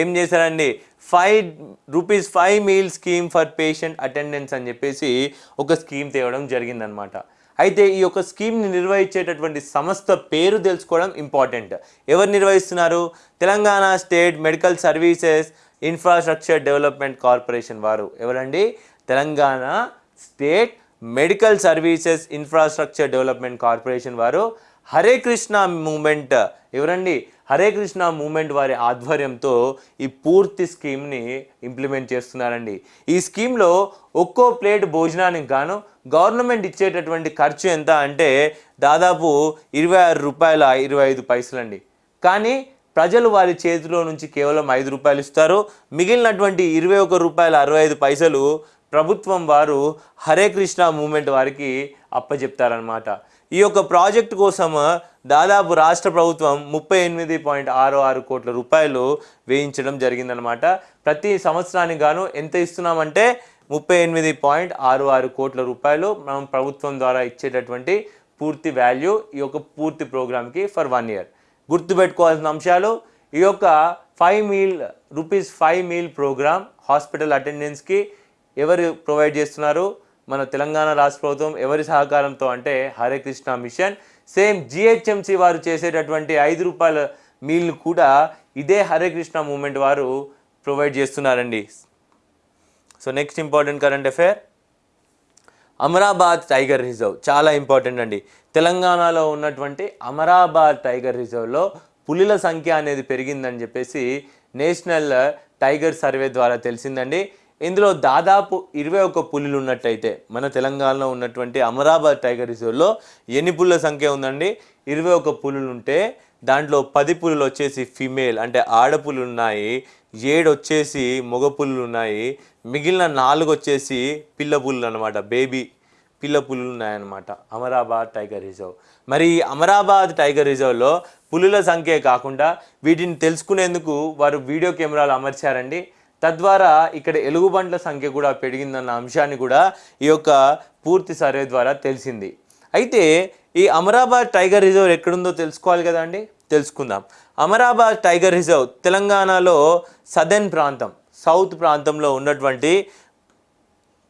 ఏం చేశారండి? Five rupees five meal scheme for patient attendance అని చెప్పేసి ఒక స్కీమ్ తేవడం జరిగిందనమాట అయితే ఈ యొక్క స్కీమ్ని నిర్వహించేటటువంటి సంస్థ పేరు తెలుసుకోవడం ఇంపార్టెంట్ ఎవరు నిర్వహిస్తున్నారు? Telangana state medical services infrastructure development corporation వారు. ఎవరండి? Telangana state medical services infrastructure development corporation వారు. హరే కృష్ణ మూమెంట్. ఎవరండి? హరే కృష్ణ మూమెంట్ వారి ఆధ్వర్యంతో ఈ పూర్తి స్కీమ్ని ఇంప్లిమెంట్ చేస్తున్నారండి. ఈ స్కీమ్లో ఒక్కో ప్లేట్ భోజనానికి గాను గవర్నమెంట్ ఇచ్చేటటువంటి ఖర్చు ఎంత అంటే దాదాపు ఇరవై ఆరు రూపాయల ఇరవై ఐదు పైసలండి. కానీ ప్రజలు వారి చేతిలో నుంచి కేవలం ఐదు రూపాయలు ఇస్తారు. మిగిలినటువంటి ఇరవై ఒక రూపాయల అరవై ఐదు పైసలు ప్రభుత్వం వారు హరే కృష్ణ మూమెంట్ వారికి అప్పచెప్తారనమాట ఈ యొక్క ప్రాజెక్ట్ కోసం దాదాపు రాష్ట్ర ప్రభుత్వం ముప్పై ఎనిమిది పాయింట్ ఆరు ఆరు కోట్ల రూపాయలు వేయించడం జరిగిందనమాట ప్రతి సంవత్సరానికి గాను ఎంత ఇస్తున్నామంటే ముప్పై ఎనిమిది పాయింట్ ఆరు ఆరు కోట్ల రూపాయలు మనం ప్రభుత్వం ద్వారా ఇచ్చేటటువంటి పూర్తి వాల్యూ ఈ యొక్క పూర్తి ప్రోగ్రామ్కి ఫర్ వన్ ఇయర్. గుర్తుపెట్టుకోవాల్సిన అంశాలు ఈ యొక్క five meal rupees five meal program hospital అటెండెన్స్కి ఎవరు ప్రొవైడ్ చేస్తున్నారు? మన తెలంగాణ రాష్ట్ర ప్రభుత్వం ఎవరి సహకారంతో అంటే Hare Krishna mission. Same GHMC వారు చేసేటటువంటి ఐదు రూపాయల మీల్ను కూడా ఇదే హరే కృష్ణ మూమెంట్ వారు ప్రొవైడ్ చేస్తున్నారండి. So next important current affair. Amrabad tiger reserve చాలా ఇంపార్టెంట్ అండి. తెలంగాణలో ఉన్నటువంటి అమరాబాద్ టైగర్ రిజర్వ్లో పులిల సంఖ్య అనేది పెరిగిందని చెప్పేసి నేషనల్ టైగర్ సర్వే ద్వారా తెలిసిందండి. ఇందులో దాదాపు ఇరవై ఒక్క పులులు ఉన్నట్టయితే మన తెలంగాణలో ఉన్నటువంటి అమరాబాద్ టైగర్ రిజర్వ్లో ఎన్ని పులుల సంఖ్య ఉందండి? ఇరవై ఒక్క పులులు ఉంటే దాంట్లో పది పులులు వచ్చేసి ఫిమేల్ అంటే ఆడపులు ఉన్నాయి ఏడు వచ్చేసి మగ పులులు ఉన్నాయి మిగిలిన నాలుగు వచ్చేసి పిల్ల పులులు అనమాట బేబీ పిల్ల పులులు ఉన్నాయన్నమాట అమరాబాద్ టైగర్ రిజర్వ్. మరి ఈ అమరాబాద్ టైగర్ రిజర్వ్లో పులుల సంఖ్య కాకుండా వీటిని తెలుసుకునేందుకు వారు వీడియో కెమెరాలు అమర్చారండి. తద్వారా ఇక్కడ ఎలుగుబంట్ల సంఖ్య కూడా పెరిగిందన్న అంశాన్ని కూడా ఈ యొక్క పూర్తి సర్వే ద్వారా తెలిసింది. అయితే ఈ అమరాబాద్ టైగర్ రిజర్వ్ ఎక్కడుందో తెలుసుకోవాలి కదా అండి? తెలుసుకుందాం. అమరాబాద్ టైగర్ రిజర్వ్ తెలంగాణలో సదర్న్ ప్రాంతం సౌత్ ప్రాంతంలో ఉన్నటువంటి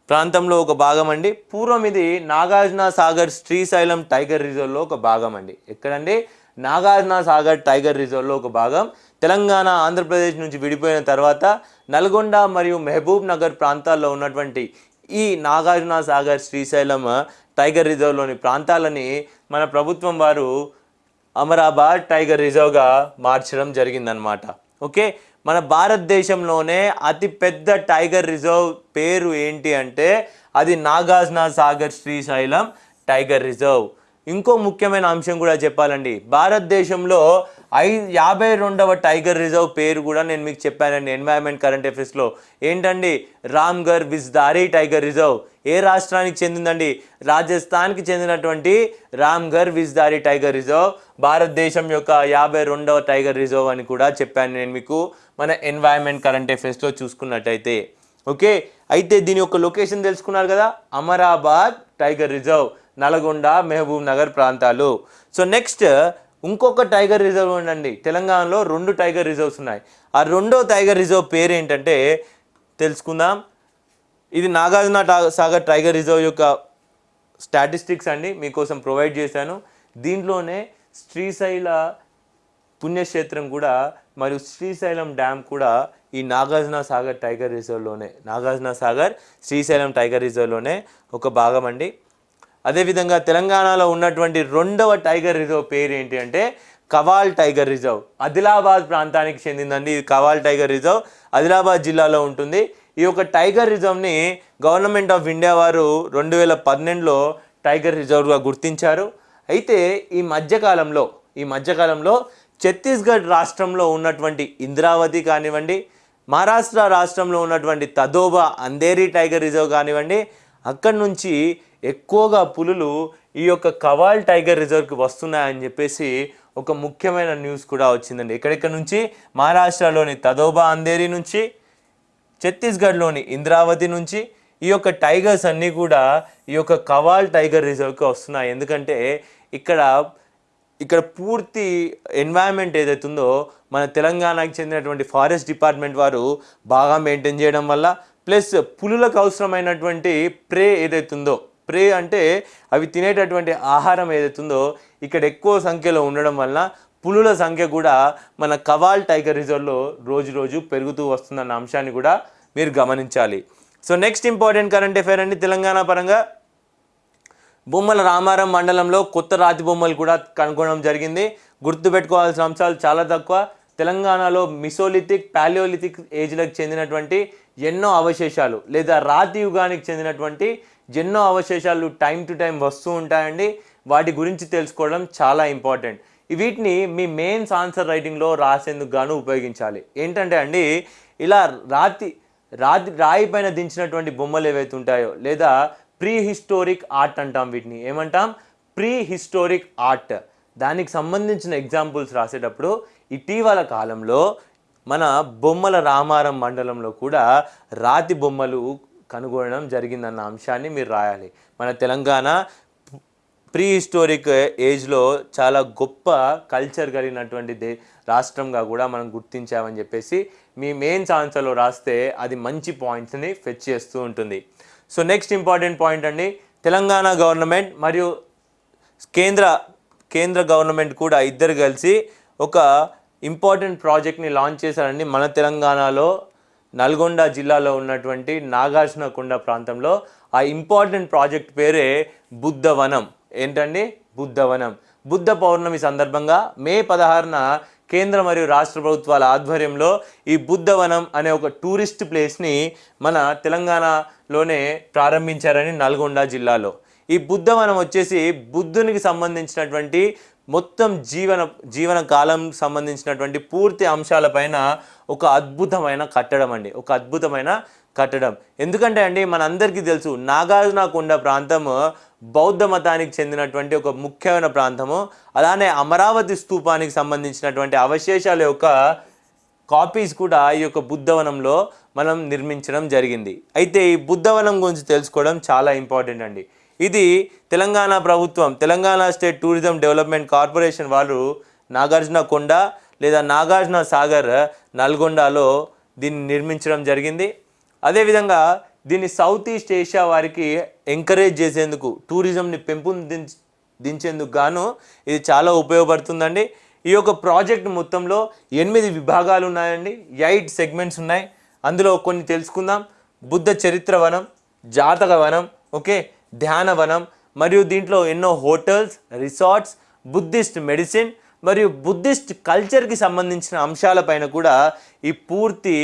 ప్రాంతంలో ఒక భాగం అండి. పూర్వం ఇది నాగార్జున సాగర్ శ్రీశైలం టైగర్ రిజర్వ్లో ఒక భాగం అండి. ఎక్కడండి? నాగార్జున సాగర్ టైగర్ రిజర్వ్లో ఒక భాగం. తెలంగాణ ఆంధ్రప్రదేశ్ నుంచి విడిపోయిన తర్వాత నల్గొండ మరియు మహబూబ్ నగర్ ప్రాంతాల్లో ఉన్నటువంటి ఈ నాగార్జున సాగర్ శ్రీశైలం టైగర్ రిజర్వ్లోని ప్రాంతాలని మన ప్రభుత్వం వారు అమరాబాద్ టైగర్ రిజర్వ్గా మార్చడం జరిగిందనమాట ఓకే? మన భారతదేశంలోనే అతిపెద్ద టైగర్ రిజర్వ్ పేరు ఏంటి అంటే అది నాగార్జున సాగర్ శ్రీశైలం టైగర్ రిజర్వ్. ఇంకో ముఖ్యమైన అంశం కూడా చెప్పాలండి. భారతదేశంలో ఐ యాభై రెండవ టైగర్ రిజర్వ్ పేరు కూడా నేను మీకు చెప్పానండి. ఎన్వైరన్మెంట్ కరెంట్ అఫేర్స్లో ఏంటండి? Ramgarh Vishdhari tiger reserve. ఏ రాష్ట్రానికి చెందిందండి? రాజస్థాన్కి చెందినటువంటి రామ్ఘర్ విజ్దారీ టైగర్ రిజర్వ్. భారతదేశం యొక్క యాభై రెండవ టైగర్ రిజర్వ్ అని కూడా చెప్పాను నేను మీకు. మన ఎన్వైరన్మెంట్ కరెంట్ అఫేర్స్లో చూసుకున్నట్టయితే. ఓకే? అయితే దీని యొక్క లొకేషన్ తెలుసుకున్నారు కదా? అమరాబాద్ టైగర్ రిజర్వ్ నల్గొండ మహబూబ్ నగర్ ప్రాంతాలు. సో నెక్స్ట్ ఇంకొక టైగర్ రిజర్వ్ ఉండండి. తెలంగాణలో రెండు టైగర్ రిజర్వ్స్ ఉన్నాయి. ఆ రెండో టైగర్ రిజర్వ్ పేరు ఏంటంటే తెలుసుకుందాం. ఇది నాగార్జున సాగర్ టైగర్ రిజర్వ్ యొక్క స్టాటిస్టిక్స్ అండి. మీకోసం ప్రొవైడ్ చేశాను. దీంట్లోనే శ్రీశైల పుణ్యక్షేత్రం కూడా మరియు శ్రీశైలం డ్యామ్ కూడా ఈ నాగార్జున సాగర్ టైగర్ రిజర్వ్లోనే నాగార్జున సాగర్ శ్రీశైలం టైగర్ రిజర్వ్లోనే ఒక భాగం అండి. అదేవిధంగా తెలంగాణలో ఉన్నటువంటి రెండవ టైగర్ రిజర్వ్ పేరు ఏంటి అంటే కవాల్ టైగర్ రిజర్వ్. ఆదిలాబాద్ ప్రాంతానికి చెందిందండి ఇది కవాల్ టైగర్ రిజర్వ్. ఆదిలాబాద్ జిల్లాలో ఉంటుంది. ఈ యొక్క టైగర్ రిజర్వ్ని గవర్నమెంట్ ఆఫ్ ఇండియా వారు రెండు వేల పన్నెండులో టైగర్ రిజర్వ్గా గుర్తించారు. అయితే ఈ మధ్యకాలంలో ఈ మధ్యకాలంలో ఛత్తీస్గఢ్ రాష్ట్రంలో ఉన్నటువంటి ఇంద్రావతి కానివ్వండి మహారాష్ట్ర రాష్ట్రంలో ఉన్నటువంటి తదోబా అందేరి టైగర్ రిజర్వ్ కానివ్వండి అక్కడి నుంచి ఎక్కువగా పులులు ఈ యొక్క కవాల్ టైగర్ రిజర్వ్కి వస్తున్నాయని చెప్పేసి ఒక ముఖ్యమైన న్యూస్ కూడా వచ్చిందండి. ఎక్కడెక్కడ నుంచి? మహారాష్ట్రలోని తదోబా అందేరి నుంచి ఛత్తీస్గఢ్లోని ఇంద్రావతి నుంచి ఈ యొక్క టైగర్స్ అన్నీ కూడా ఈ యొక్క కవాల్ టైగర్ రిజర్వ్కి వస్తున్నాయి. ఎందుకంటే ఇక్కడ ఇక్కడ పూర్తి ఎన్వైరన్మెంట్ ఏదైతే ఉందో మన తెలంగాణకు చెందినటువంటి ఫారెస్ట్ డిపార్ట్మెంట్ వారు బాగా మెయింటైన్ చేయడం వల్ల ప్లస్ పులులకు అవసరమైనటువంటి ప్రే ఏదైతే ఉందో ప్రే అంటే అవి తినేటటువంటి ఆహారం ఏదైతుందో ఉందో ఇక్కడ ఎక్కువ సంఖ్యలో ఉండడం వలన పులుల సంఖ్య కూడా మన కవాల్ టైగర్ రిజర్వ్లో రోజు రోజు పెరుగుతూ వస్తుందన్న అంశాన్ని కూడా మీరు గమనించాలి. So next important current affair అండి తెలంగాణ పరంగా. బొమ్మల రామారం మండలంలో కొత్త రాతి బొమ్మలు కూడా కనుగొనడం జరిగింది. గుర్తుపెట్టుకోవాల్సిన అంశాలు చాలా తక్కువ. తెలంగాణలో మిసోలిథిక్ పాలియోలిథిక్ ఏజ్లకు చెందినటువంటి ఎన్నో అవశేషాలు లేదా రాతి యుగానికి చెందినటువంటి ఎన్నో అవశేషాలు టైం టు టైం వస్తూ ఉంటాయండి. వాటి గురించి తెలుసుకోవడం చాలా ఇంపార్టెంట్. వీటిని మీ మెయిన్స్ ఆన్సర్ రైటింగ్లో రాసేందుకు గాను ఉపయోగించాలి. ఏంటంటే అండి ఇలా రాతి రాతి రాయి పైన దించినటువంటి బొమ్మలు ఏవైతే ఉంటాయో లేదా ప్రీ హిస్టోరిక్ ఆర్ట్ అంటాం వీటిని. ఏమంటాం? ప్రీ హిస్టోరిక్ ఆర్ట్ దానికి సంబంధించిన ఎగ్జాంపుల్స్ రాసేటప్పుడు ఇటీవల కాలంలో మన బొమ్మల రామారం మండలంలో కూడా రాతి బొమ్మలు కనుగొనడం జరిగిందన్న అంశాన్ని మీరు రాయాలి. మన తెలంగాణ ప్రీ హిస్టోరిక్ ఏజ్లో చాలా గొప్ప కల్చర్ కలిగినటువంటి దే రాష్ట్రంగా కూడా మనం గుర్తించామని చెప్పేసి మీ మెయిన్స్ ఆన్సర్లో రాస్తే అది మంచి పాయింట్స్ని ఫెచ్ చేస్తూ ఉంటుంది. సో నెక్స్ట్ ఇంపార్టెంట్ పాయింట్ అండి తెలంగాణ గవర్నమెంట్ మరియు కేంద్ర కేంద్ర గవర్నమెంట్ కూడా ఇద్దరు కలిసి ఒక ఇంపార్టెంట్ ప్రాజెక్ట్ని లాంచ్ చేశారండి మన తెలంగాణలో నల్గొండ జిల్లాలో ఉన్నటువంటి నాగార్జునకొండ ప్రాంతంలో ఆ ఇంపార్టెంట్ ప్రాజెక్ట్ పేరే బుద్ధవనం. ఏంటండి? బుద్ధవనం. బుద్ధ పౌర్ణమి సందర్భంగా మే పదహారున కేంద్ర మరియు రాష్ట్ర ప్రభుత్వాల ఆధ్వర్యంలో ఈ బుద్ధవనం అనే ఒక టూరిస్ట్ ప్లేస్ని మన తెలంగాణలోనే ప్రారంభించారని నల్గొండ జిల్లాలో. ఈ బుద్ధవనం వచ్చేసి బుద్ధునికి సంబంధించినటువంటి మొత్తం జీవన జీవన కాలం సంబంధించినటువంటి పూర్తి అంశాలపైన ఒక అద్భుతమైన కట్టడం అండి. ఒక అద్భుతమైన కట్టడం. ఎందుకంటే అండి మనందరికీ తెలుసు నాగార్జున కొండ ప్రాంతం బౌద్ధ మతానికి చెందినటువంటి ఒక ముఖ్యమైన ప్రాంతము. అలానే అమరావతి స్తూపానికి సంబంధించినటువంటి అవశేషాల యొక్క కాపీస్ కూడా ఈ యొక్క బుద్ధవనంలో మనం నిర్మించడం జరిగింది. అయితే ఈ బుద్ధవనం గురించి తెలుసుకోవడం చాలా ఇంపార్టెంట్ అండి. ఇది తెలంగాణ ప్రభుత్వం Telangana state tourism development corporation వాళ్ళు నాగార్జున కొండ లేదా నాగార్జున సాగర్ నల్గొండలో దీన్ని నిర్మించడం జరిగింది. అదేవిధంగా దీన్ని సౌత్ ఈస్ట్ ఏషియా వారికి ఎంకరేజ్ చేసేందుకు టూరిజంని పెంపొందించ దించేందుకు గాను ఇది చాలా ఉపయోగపడుతుందండి. ఈ యొక్క ప్రాజెక్ట్ మొత్తంలో ఎనిమిది విభాగాలు ఉన్నాయండి. ఎయిట్ సెగ్మెంట్స్ ఉన్నాయి. అందులో కొన్ని తెలుసుకుందాం. బుద్ధ చరిత్ర వనం జాతక వనం ఓకే? ధ్యానవనం మరియు దీంట్లో ఎన్నో హోటల్స్ రిసార్ట్స్ బుద్ధిస్ట్ మెడిసిన్ మరియు బుద్ధిస్ట్ కల్చర్కి సంబంధించిన అంశాలపైన కూడా ఈ పూర్తి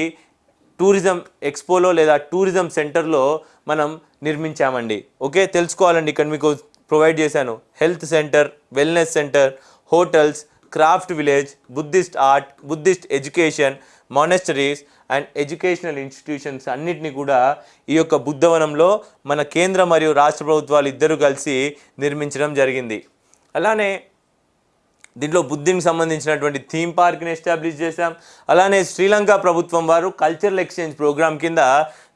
టూరిజం ఎక్స్పోలో లేదా టూరిజం సెంటర్లో మనం నిర్మించామండి. ఓకే? తెలుసుకోవాలండి ఇక్కడ మీకు ప్రొవైడ్ చేశాను. Health centre wellness centre hotels craft village Buddhist art Buddhist education monasteries and educational institutions అన్నిటినీ కూడా ఈ యొక్క బుద్ధవనంలో మన కేంద్ర మరియు రాష్ట్ర ప్రభుత్వాలు ఇద్దరు కలిసి నిర్మించడం జరిగింది. అలానే దీంట్లో బుద్ధికి సంబంధించినటువంటి థీమ్ పార్క్ని ఎస్టాబ్లిష్ చేశాం. అలానే శ్రీలంక ప్రభుత్వం వారు కల్చరల్ ఎక్స్చేంజ్ ప్రోగ్రామ్ కింద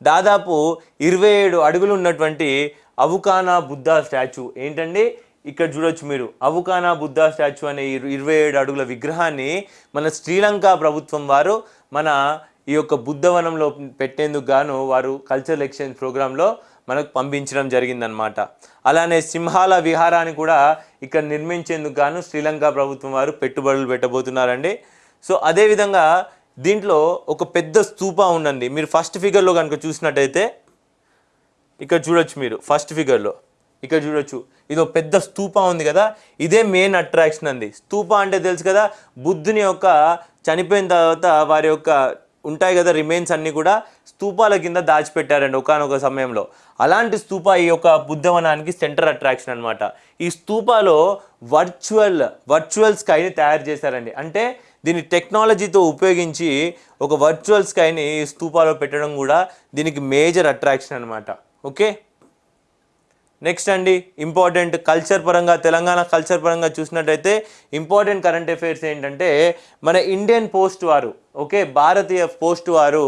దాదాపు ఇరవై ఏడు అడుగులు ఉన్నటువంటి అవుకానా బుద్ధా స్టాచ్యూ. ఏంటండి? ఇక్కడ చూడొచ్చు మీరు. అవుకానా బుద్ధా స్టాచ్యూ అనే ఇరవై ఏడు అడుగుల విగ్రహాన్ని మన శ్రీలంక ప్రభుత్వం వారు మన ఈ యొక్క బుద్ధవనంలో పెట్టేందుకు గాను వారు కల్చరల్ ఎక్స్చేంజ్ ప్రోగ్రాంలో మనకు పంపించడం జరిగిందనమాట అలానే సింహాల విహారాన్ని కూడా ఇక్కడ నిర్మించేందుకు గాను శ్రీలంక ప్రభుత్వం వారు పెట్టుబడులు పెట్టబోతున్నారండి. సో అదేవిధంగా దీంట్లో ఒక పెద్ద స్తూపా ఉందండి. మీరు ఫస్ట్ ఫిగర్లో కనుక చూసినట్టయితే ఇక్కడ చూడొచ్చు మీరు ఫస్ట్ ఫిగర్లో ఇక్కడ చూడొచ్చు. ఇది ఒక పెద్ద స్తూపా ఉంది కదా ఇదే మెయిన్ అట్రాక్షన్ అండి. స్తూపా అంటే తెలుసు కదా బుద్ధుని యొక్క చనిపోయిన తర్వాత వారి యొక్క ఉంటాయి కదా రిమైన్స్ అన్నీ కూడా స్తూపాల కింద దాచిపెట్టారండి ఒకనొక సమయంలో. అలాంటి స్తూప ఈ యొక్క బుద్ధవనానికి సెంటర్ అట్రాక్షన్ అనమాట ఈ స్తూపాలో వర్చువల్ వర్చువల్ స్కైని తయారు చేశారండి. అంటే దీని టెక్నాలజీతో ఉపయోగించి ఒక వర్చువల్ స్కైని ఈ స్తూపాలో పెట్టడం కూడా దీనికి మేజర్ అట్రాక్షన్ అనమాట ఓకే నెక్స్ట్ అండి ఇంపార్టెంట్ కల్చర్ పరంగా తెలంగాణ కల్చర్ పరంగా చూసినట్టయితే ఇంపార్టెంట్ కరెంట్ అఫైర్స్ ఏంటంటే మన ఇండియన్ పోస్ట్ వారు ఓకే భారతీయ పోస్ట్ వారు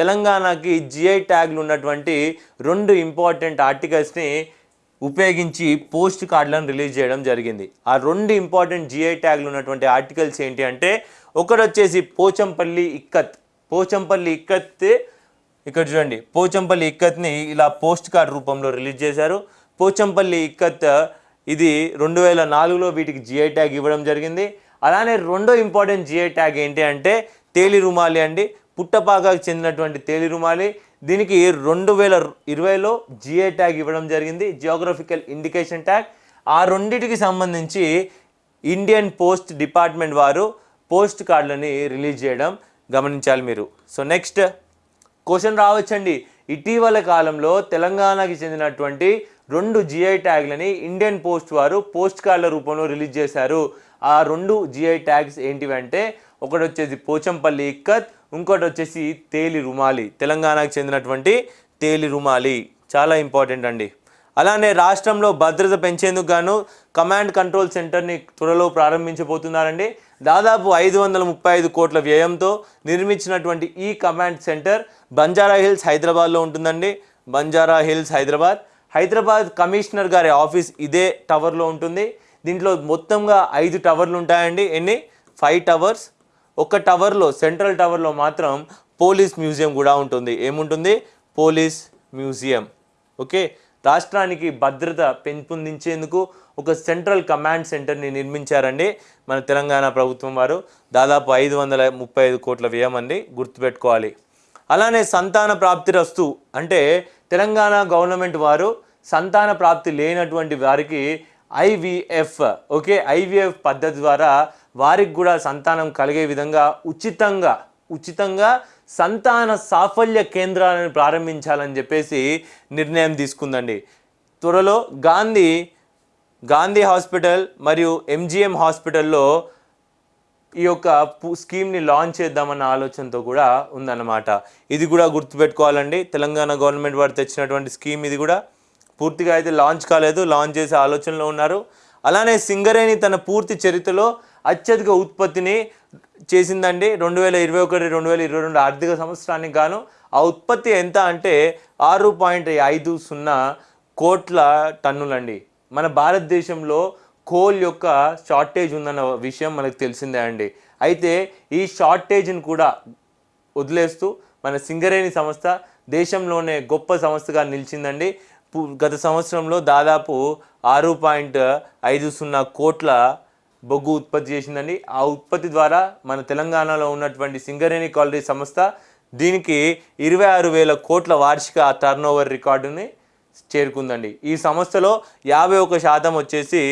తెలంగాణకి జిఐ ట్యాగ్లు ఉన్నటువంటి రెండు ఇంపార్టెంట్ ఆర్టికల్స్ని ఉపయోగించి పోస్ట్ కార్డులను రిలీజ్ చేయడం జరిగింది. ఆ రెండు ఇంపార్టెంట్ జిఐ ట్యాగ్లు ఉన్నటువంటి ఆర్టికల్స్ ఏంటి అంటే ఒకటి వచ్చేసి పోచంపల్లి ఇక్కత్. పోచంపల్లి ఇక్కత్ ఇక్కడ చూడండి పోచంపల్లి ఇక్కత్ని ఇలా పోస్ట్ కార్డ్ రూపంలో రిలీజ్ చేశారు. పోచంపల్లి ఇక్కత్ ఇది రెండు వేల నాలుగులో వీటికి జిఐ ట్యాగ్ ఇవ్వడం జరిగింది. అలానే రెండో ఇంపార్టెంట్ జిఐ ట్యాగ్ ఏంటి అంటే తేలి రుమాలి అండి. పుట్టపాకకు చెందినటువంటి తేలి రుమాలి. దీనికి రెండు వేల ఇరవైలో జిఐ ట్యాగ్ ఇవ్వడం జరిగింది. Geographical indication tag. ఆ రెండింటికి సంబంధించి ఇండియన్ పోస్ట్ డిపార్ట్మెంట్ వారు పోస్ట్ కార్డులని రిలీజ్ చేయడం గమనించాలి మీరు. సో నెక్స్ట్ క్వశ్చన్ రావచ్చండి. ఇటీవల కాలంలో తెలంగాణకి చెందినటువంటి రెండు జిఐ ట్యాగ్లని ఇండియన్ పోస్ట్ వారు పోస్ట్ కార్డుల రూపంలో రిలీజ్ చేశారు. ఆ రెండు జిఐ ట్యాగ్స్ ఏంటివంటే ఒకటి వచ్చేసి పోచంపల్లి ఇక్కత్ ఇంకోటి వచ్చేసి తేలి రుమాలి. తెలంగాణకు చెందినటువంటి తేలి రుమాలి. చాలా ఇంపార్టెంట్ అండి. అలానే రాష్ట్రంలో భద్రత పెంచేందుకు గాను కమాండ్ కంట్రోల్ సెంటర్ని త్వరలో ప్రారంభించబోతున్నారండి. దాదాపు ఐదు వందల ముప్పై ఐదు కోట్ల వ్యయంతో నిర్మించినటువంటి ఈ కమాండ్ సెంటర్ బంజారా హిల్స్ హైదరాబాద్లో ఉంటుందండి. బంజారా హిల్స్ హైదరాబాద్. హైదరాబాద్ కమిషనర్ గారి ఆఫీస్ ఇదే టవర్లో ఉంటుంది. దీంట్లో మొత్తంగా ఐదు టవర్లు ఉంటాయండి. ఎన్ని? Five towers. ఒక టవర్లో సెంట్రల్ టవర్లో మాత్రం పోలీస్ మ్యూజియం కూడా ఉంటుంది. ఏముంటుంది? Police museum. ఓకే? రాష్ట్రానికి భద్రత పెంపొందించేందుకు ఒక సెంట్రల్ కమాండ్ సెంటర్ని నిర్మించారండి మన తెలంగాణ ప్రభుత్వం వారు. దాదాపు ఐదు వందల ముప్పై ఐదు కోట్ల వ్యయం అండి. గుర్తుపెట్టుకోవాలి. అలానే సంతాన ప్రాప్తి రస్తు అంటే తెలంగాణ గవర్నమెంట్ వారు సంతాన ప్రాప్తి లేనటువంటి వారికి ఐవీఎఫ్ ఓకే? ఐవీఎఫ్ పద్ధతి ద్వారా వారికి కూడా సంతానం కలిగే విధంగా ఉచితంగా ఉచితంగా సంతాన సాఫల్య కేంద్రాలను ప్రారంభించాలని చెప్పేసి నిర్ణయం తీసుకుందండి. త్వరలో గాంధీ గాంధీ హాస్పిటల్ మరియు ఎంజిఎం హాస్పిటల్లో ఈ యొక్క స్కీమ్ని లాంచ్ చేద్దామన్న ఆలోచనతో కూడా ఉందన్నమాట. ఇది కూడా గుర్తుపెట్టుకోవాలండి. తెలంగాణ గవర్నమెంట్ వారు తెచ్చినటువంటి స్కీమ్ ఇది కూడా. పూర్తిగా అయితే లాంచ్ కాలేదు లాంచ్ చేసే ఆలోచనలో ఉన్నారు. అలానే సింగరేణి తన పూర్తి చరిత్రలో అత్యధిక ఉత్పత్తిని చేసిందండి. రెండు వేల ఇరవై ఒకటి రెండు వేల ఇరవై రెండు ఆర్థిక సంవత్సరానికి గాను. ఆ ఉత్పత్తి ఎంత అంటే ఆరు పాయింట్ ఐదు సున్నా కోట్ల టన్నులండి. మన భారతదేశంలో కోల్ యొక్క షార్టేజ్ ఉందన్న విషయం మనకు తెలిసిందే అండి. అయితే ఈ షార్టేజ్ని కూడా వదిలేస్తూ మన సింగరేణి సంస్థ దేశంలోనే గొప్ప సంస్థగా నిలిచిందండి. గత సంవత్సరంలో దాదాపు ఆరు పాయింట్ ఐదు సున్నా కోట్ల బొగ్గు ఉత్పత్తి చేసిందండి. ఆ ఉత్పత్తి ద్వారా మన తెలంగాణలో ఉన్నటువంటి సింగరేణి కాలరీ సంస్థ దీనికి ఇరవై ఆరు వేల కోట్ల వార్షిక టర్నోవర్ రికార్డుని చేరుకుందండి. ఈ సంస్థలో యాభై ఒక శాతం వచ్చేసి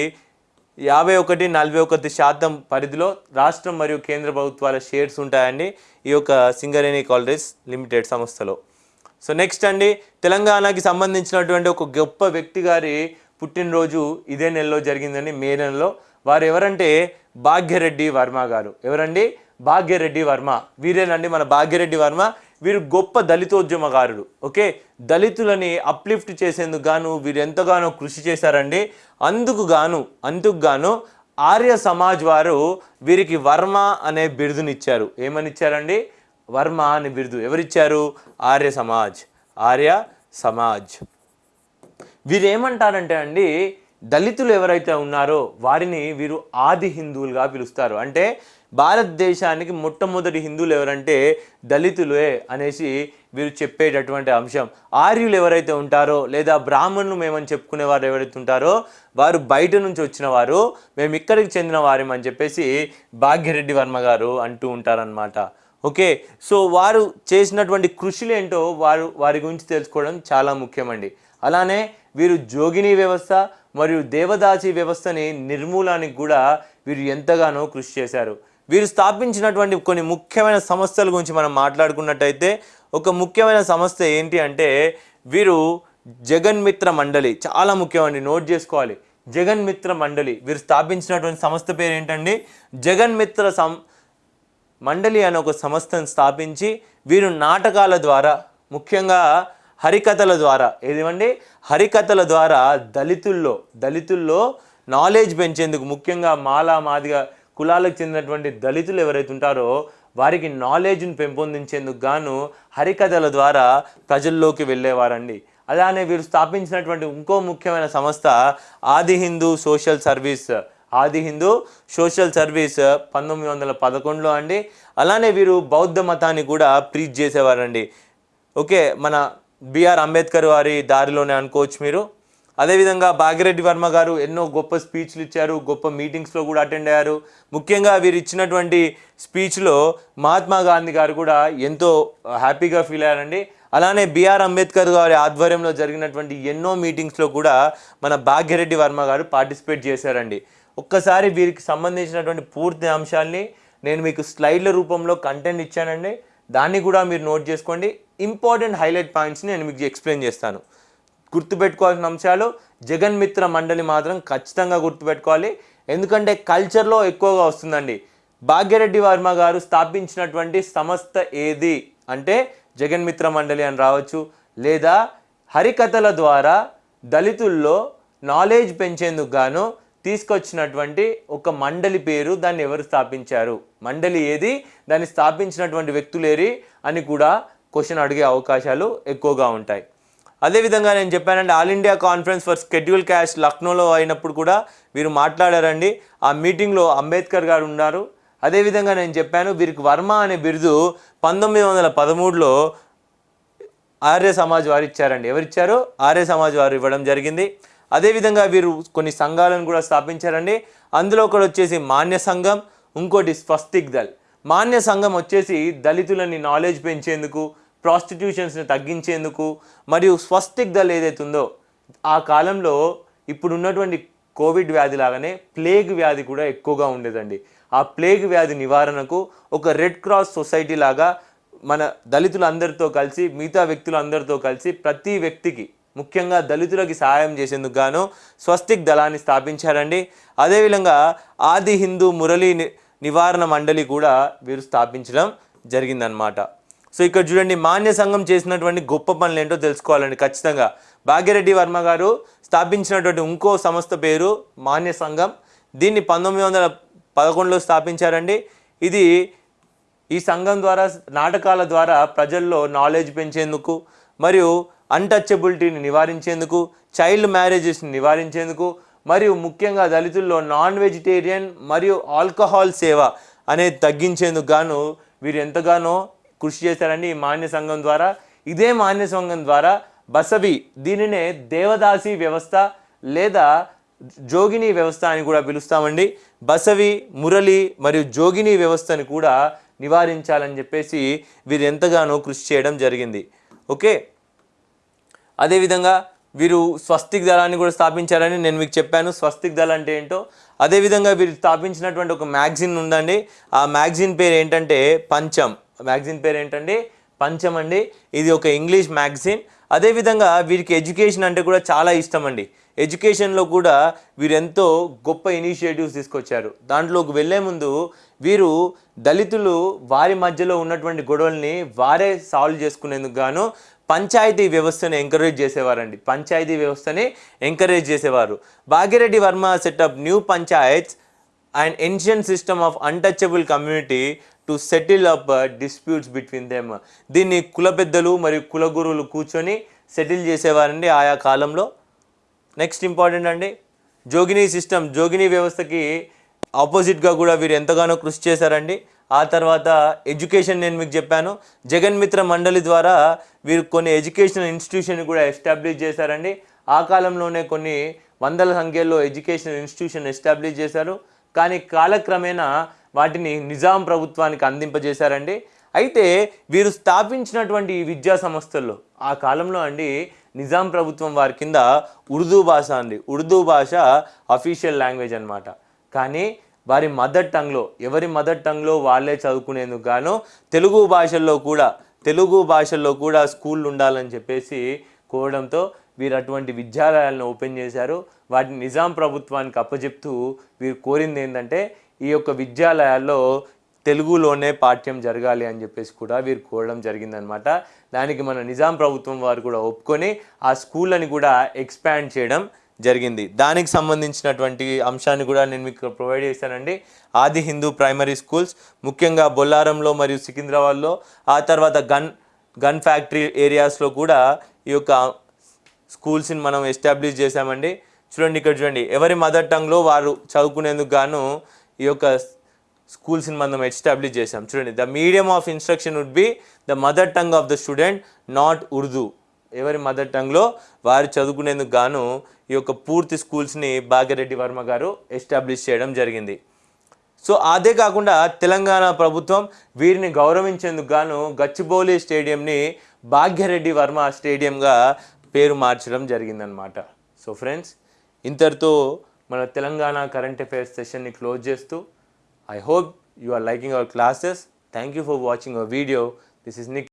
యాభై ఒకటి నలభై ఒకటి శాతం పరిధిలో రాష్ట్రం మరియు కేంద్ర ప్రభుత్వాల షేర్స్ ఉంటాయండి ఈ యొక్క సింగరేణి కాలరీస్ లిమిటెడ్ సంస్థలో. సో నెక్స్ట్ అండి తెలంగాణకి సంబంధించినటువంటి ఒక గొప్ప వ్యక్తి గారి పుట్టినరోజు ఇదే నెలలో జరిగిందండి మే నెలలో. వారు ఎవరంటే భాగ్యరెడ్డి వర్మ గారు. ఎవరండి? భాగ్యరెడ్డి వర్మ. వీరేనండి మన భాగ్యరెడ్డి వర్మ. వీరు గొప్ప దళితోద్యమకారుడు ఓకే? దళితులని అప్లిఫ్ట్ చేసేందుకు గాను వీరు ఎంతగానో కృషి చేశారండి. అందుకు గాను అందుకు గాను ఆర్య సమాజ్ వారు వీరికి వర్మ అనే బిరుదునిచ్చారు. ఏమని ఇచ్చారండి? వర్మ అనే బిరుదు. ఎవరిచ్చారు? ఆర్య సమాజ్. ఆర్య సమాజ్. వీరు ఏమంటారంటే అండి దళితులు ఎవరైతే ఉన్నారో వారిని వీరు ఆది హిందువులుగా పిలుస్తారు. అంటే భారతదేశానికి మొట్టమొదటి హిందువులు ఎవరంటే దళితులే అనేసి వీరు చెప్పేటటువంటి అంశం. ఆర్యులు ఎవరైతే ఉంటారో లేదా బ్రాహ్మణులు మేమని చెప్పుకునే వారు ఎవరైతే ఉంటారో వారు బయట నుంచి వచ్చిన వారు మేము ఇక్కడికి చెందిన వారేమని అని చెప్పేసి భాగ్యరెడ్డి వర్మ గారు అంటూ ఉంటారనమాట ఓకే సో వారు చేసినటువంటి కృషులు ఏంటో వారు వారి గురించి తెలుసుకోవడం చాలా ముఖ్యమండి. అలానే వీరు జోగిని వ్యవస్థ మరియు దేవదాసి వ్యవస్థని నిర్మూలానికి కూడా వీరు ఎంతగానో కృషి చేశారు. వీరు స్థాపించినటువంటి కొన్ని ముఖ్యమైన సంస్థల గురించి మనం మాట్లాడుకున్నట్టయితే ఒక ముఖ్యమైన సంస్థ ఏంటి అంటే వీరు జగన్మిత్ర మండలి చాలా ముఖ్యమండి నోట్ చేసుకోవాలి. జగన్మిత్ర మండలి వీరు స్థాపించినటువంటి సంస్థ పేరు ఏంటండి? జగన్మిత్ర సం మండలి అనే ఒక సంస్థను స్థాపించి వీరు నాటకాల ద్వారా ముఖ్యంగా హరికథల ద్వారా ఏదివండి? హరికథల ద్వారా దళితుల్లో దళితుల్లో నాలెడ్జ్ పెంచేందుకు ముఖ్యంగా మాలా మాదిగా కులాలకు చెందినటువంటి దళితులు ఎవరైతే ఉంటారో వారికి నాలెడ్జ్ని పెంపొందించేందుకు గాను హరికథల ద్వారా ప్రజల్లోకి వెళ్ళేవారండి. అలానే వీరు స్థాపించినటువంటి ఇంకో ముఖ్యమైన సంస్థ ఆది హిందూ సోషల్ సర్వీస్. ఆది హిందూ సోషల్ సర్వీస్ పంతొమ్మిది వందల పదకొండులో అండి. అలానే వీరు బౌద్ధ మతాన్ని కూడా ప్రీచ్ చేసేవారండి. ఓకే మన బిఆర్ అంబేద్కర్ వారి దారిలోనే అనుకోవచ్చు మీరు. అదేవిధంగా భాగిరెడ్డి వర్మ గారు ఎన్నో గొప్ప స్పీచ్లు ఇచ్చారు గొప్ప మీటింగ్స్లో కూడా అటెండ్ అయ్యారు. ముఖ్యంగా వీరు ఇచ్చినటువంటి స్పీచ్లో మహాత్మా గాంధీ గారు కూడా ఎంతో హ్యాపీగా ఫీల్ అయ్యారండి. అలానే బిఆర్ అంబేద్కర్ గారి ఆధ్వర్యంలో జరిగినటువంటి ఎన్నో మీటింగ్స్లో కూడా మన భాగ్యరెడ్డి వర్మ గారు పార్టిసిపేట్ చేశారండి. ఒక్కసారి వీరికి సంబంధించినటువంటి పూర్తి అంశాల్ని నేను మీకు స్లైడ్ల రూపంలో కంటెంట్ ఇచ్చానండి. దాన్ని కూడా మీరు నోట్ చేసుకోండి. ఇంపార్టెంట్ హైలైట్ పాయింట్స్ని నేను మీకు ఎక్స్ప్లెయిన్ చేస్తాను. గుర్తుపెట్టుకోవాల్సిన అంశాలు జగన్ మిత్ర మండలి మాత్రం ఖచ్చితంగా గుర్తుపెట్టుకోవాలి. ఎందుకంటే కల్చర్లో ఎక్కువగా వస్తుందండి. భాగ్యరెడ్డి వర్మ గారు స్థాపించినటువంటి సంస్థ ఏది? అంటే జగన్ మిత్ర మండలి అని రావచ్చు. లేదా హరికథల ద్వారా దళితుల్లో నాలెడ్జ్ పెంచేందుకు గాను తీసుకొచ్చినటువంటి ఒక మండలి పేరు దాన్ని ఎవరు స్థాపించారు? మండలి ఏది? దాన్ని స్థాపించినటువంటి వ్యక్తులేరి అని కూడా క్వశ్చన్ అడిగే అవకాశాలు ఎక్కువగా ఉంటాయి. అదేవిధంగా నేను చెప్పానండి all India conference for schedule caste లక్నోలో అయినప్పుడు కూడా వీరు మాట్లాడారండి. ఆ మీటింగ్లో అంబేద్కర్ గారు ఉన్నారు. అదేవిధంగా నేను చెప్పాను వీరికి వర్మ అనే బిరుదు పంతొమ్మిది వందల పదమూడులో ఆర్య సమాజ్ వారు ఇచ్చారండి. ఎవరిచ్చారు? ఆర్య సమాజ్ వారు ఇవ్వడం జరిగింది. అదేవిధంగా వీరు కొన్ని సంఘాలను కూడా స్థాపించారండి. అందులో ఒకటి వచ్చేసి మాన్య సంఘం ఇంకోటి స్వస్తిక్ దళ్. మాన్య సంఘం వచ్చేసి దళితులని నాలెడ్జ్ పెంచేందుకు ప్రాస్టిట్యూషన్స్ని తగ్గించేందుకు మరియు స్వస్తిక్ ఏదైతే ఉందో ఆ కాలంలో ఇప్పుడు ఉన్నటువంటి కోవిడ్ వ్యాధి లాగానే ప్లేగ్ వ్యాధి కూడా ఎక్కువగా ఉండేదండి. ఆ ప్లేగ్ వ్యాధి నివారణకు ఒక రెడ్ క్రాస్ సొసైటీ లాగా మన దళితులందరితో కలిసి మిగతా వ్యక్తులందరితో కలిసి ప్రతి వ్యక్తికి ముఖ్యంగా దళితులకి సహాయం చేసేందుకు గాను స్వస్తిక్ దళాన్ని స్థాపించారండి. అదేవిధంగా ఆది హిందూ మురళీ ని- నివారణ మండలి కూడా వీరు స్థాపించడం జరిగిందనమాట సో ఇక్కడ చూడండి మాన్య సంఘం చేసినటువంటి గొప్ప పనులు ఏంటో తెలుసుకోవాలండి. ఖచ్చితంగా భాగ్యరెడ్డి వర్మ గారు స్థాపించినటువంటి ఇంకో సంస్థ పేరు మాన్య సంఘం. దీన్ని పంతొమ్మిది వందల పదకొండులో స్థాపించారండి. ఇది ఈ సంఘం ద్వారా నాటకాల ద్వారా ప్రజల్లో నాలెడ్జ్ పెంచేందుకు మరియు అన్టచబిలిటీని నివారించేందుకు చైల్డ్ మ్యారేజెస్ని నివారించేందుకు మరియు ముఖ్యంగా దళితుల్లో నాన్ వెజిటేరియన్ మరియు ఆల్కహాల్ సేవ అనేది తగ్గించేందుకు గాను వీరు ఎంతగానో కృషి చేశారండి ఈ మాన్య సంఘం ద్వారా ఇదే మాన్య సంఘం ద్వారా బసవి దీనినే దేవదాసి వ్యవస్థ లేదా జోగిని వ్యవస్థ అని కూడా పిలుస్తామండి. బసవి మురళి మరియు జోగిని వ్యవస్థని కూడా నివారించాలని చెప్పేసి వీరు ఎంతగానో కృషి చేయడం జరిగింది. ఓకే? అదేవిధంగా వీరు స్వస్తిక్ దళాన్ని కూడా స్థాపించారని నేను మీకు చెప్పాను. స్వస్తిక్ దళ అంటే ఏంటో? అదేవిధంగా వీరు స్థాపించినటువంటి ఒక మ్యాగజిన్ ఉందండి. ఆ మ్యాగజిన్ పేరు ఏంటంటే పంచం. మ్యాగజైన్ పేరు ఏంటండి పంచం అండి. ఇది ఒక ఇంగ్లీష్ మ్యాగజైన్. అదేవిధంగా వీరికి ఎడ్యుకేషన్ అంటే కూడా చాలా ఇష్టం అండి ఎడ్యుకేషన్లో కూడా వీరు ఎంతో గొప్ప ఇనిషియేటివ్స్ తీసుకొచ్చారు. దాంట్లోకి వెళ్ళే ముందు వీరు దళితులు వారి మధ్యలో ఉన్నటువంటి గొడవల్ని వారే సాల్వ్ చేసుకునేందుకు గాను పంచాయతీ వ్యవస్థని ఎంకరేజ్ చేసేవారండి. పంచాయతీ వ్యవస్థని ఎంకరేజ్ చేసేవారు. Bhagyareddy Varma setup new panchayats and ancient system of untouchable community to settle up disputes between them దీన్ని కుల పెద్దలు మరియు కుల గురువులు కూర్చొని సెటిల్ చేసేవారండి ఆయా కాలంలో. నెక్స్ట్ ఇంపార్టెంట్ అండి జోగిని సిస్టమ్ జోగిని వ్యవస్థకి ఆపోజిట్గా కూడా వీరు ఎంతగానో కృషి చేశారండి. ఆ తర్వాత ఎడ్యుకేషన్ నేను మీకు చెప్పాను. జగన్ మిత్ర మండలి ద్వారా వీరు కొన్ని ఎడ్యుకేషనల్ ఇన్స్టిట్యూషన్ కూడా ఎస్టాబ్లిష్ చేశారండి. ఆ కాలంలోనే కొన్ని వందల సంఖ్యలో ఎడ్యుకేషనల్ ఇన్స్టిట్యూషన్ ఎస్టాబ్లిష్ చేశారు. కానీ కాలక్రమేణా వాటిని నిజాం ప్రభుత్వానికి అందింపజేశారండి. అయితే వీరు స్థాపించినటువంటి ఈ విద్యా సంస్థల్లో ఆ కాలంలో అండి నిజాం ప్రభుత్వం వారి కింద ఉర్దూ భాష అండి. ఉర్దూ భాష అఫీషియల్ లాంగ్వేజ్ అనమాట కానీ వారి మదర్ టంగ్లో ఎవరి మదర్ టంగ్లో వాళ్ళే చదువుకునేందుకు గాను తెలుగు భాషల్లో కూడా తెలుగు భాషల్లో కూడా స్కూళ్ళు ఉండాలని చెప్పేసి కోవడంతో వీరు అటువంటి విద్యాలయాలను ఓపెన్ చేశారు. వాటిని నిజాం ప్రభుత్వానికి అప్పచెప్తూ వీరు కోరింది ఏంటంటే ఈ యొక్క విద్యాలయాల్లో తెలుగులోనే పాఠ్యం జరగాలి అని చెప్పేసి కూడా వీరు కోరడం జరిగిందనమాట దానికి మన నిజాం ప్రభుత్వం వారు కూడా ఒప్పుకొని ఆ స్కూళ్ళని కూడా ఎక్స్పాండ్ చేయడం జరిగింది. దానికి సంబంధించినటువంటి అంశాన్ని కూడా నేను మీకు ప్రొవైడ్ చేశానండి. ఆది హిందూ ప్రైమరీ స్కూల్స్ ముఖ్యంగా బొల్లారంలో మరియు సికింద్రాబాద్లో ఆ తర్వాత గన్ గన్ ఫ్యాక్టరీ ఏరియాస్లో కూడా ఈ యొక్క స్కూల్స్ని మనం ఎస్టాబ్లిష్ చేశామండి. చూడండి ఇక్కడ చూడండి. ఎవరి మదర్ టంగ్లో వారు చదువుకునేందుకు గాను ఈ యొక్క స్కూల్స్ని మనం ఎస్టాబ్లిష్ చేశాం. చూడండి. The medium of instruction would be the mother tongue of the student not Urdu. ఎవరి మదర్ టంగ్లో వారు చదువుకునేందుకు గాను ఈ యొక్క పూర్తి స్కూల్స్ని భాగ్యరెడ్డి వర్మ గారు ఎస్టాబ్లిష్ చేయడం జరిగింది. సో అదే కాకుండా తెలంగాణ ప్రభుత్వం వీరిని గౌరవించేందుకు గాను గచ్చిబౌలి స్టేడియంని భాగ్యరెడ్డి వర్మ స్టేడియంగా పేరు మార్చడం జరిగిందనమాట సో ఫ్రెండ్స్ ఇంతటితో మన తెలంగాణ కరెంట్ అఫేర్స్ సెషన్ని క్లోజ్ చేస్తూ I hope you are liking our classes thank you for watching our video this is Nick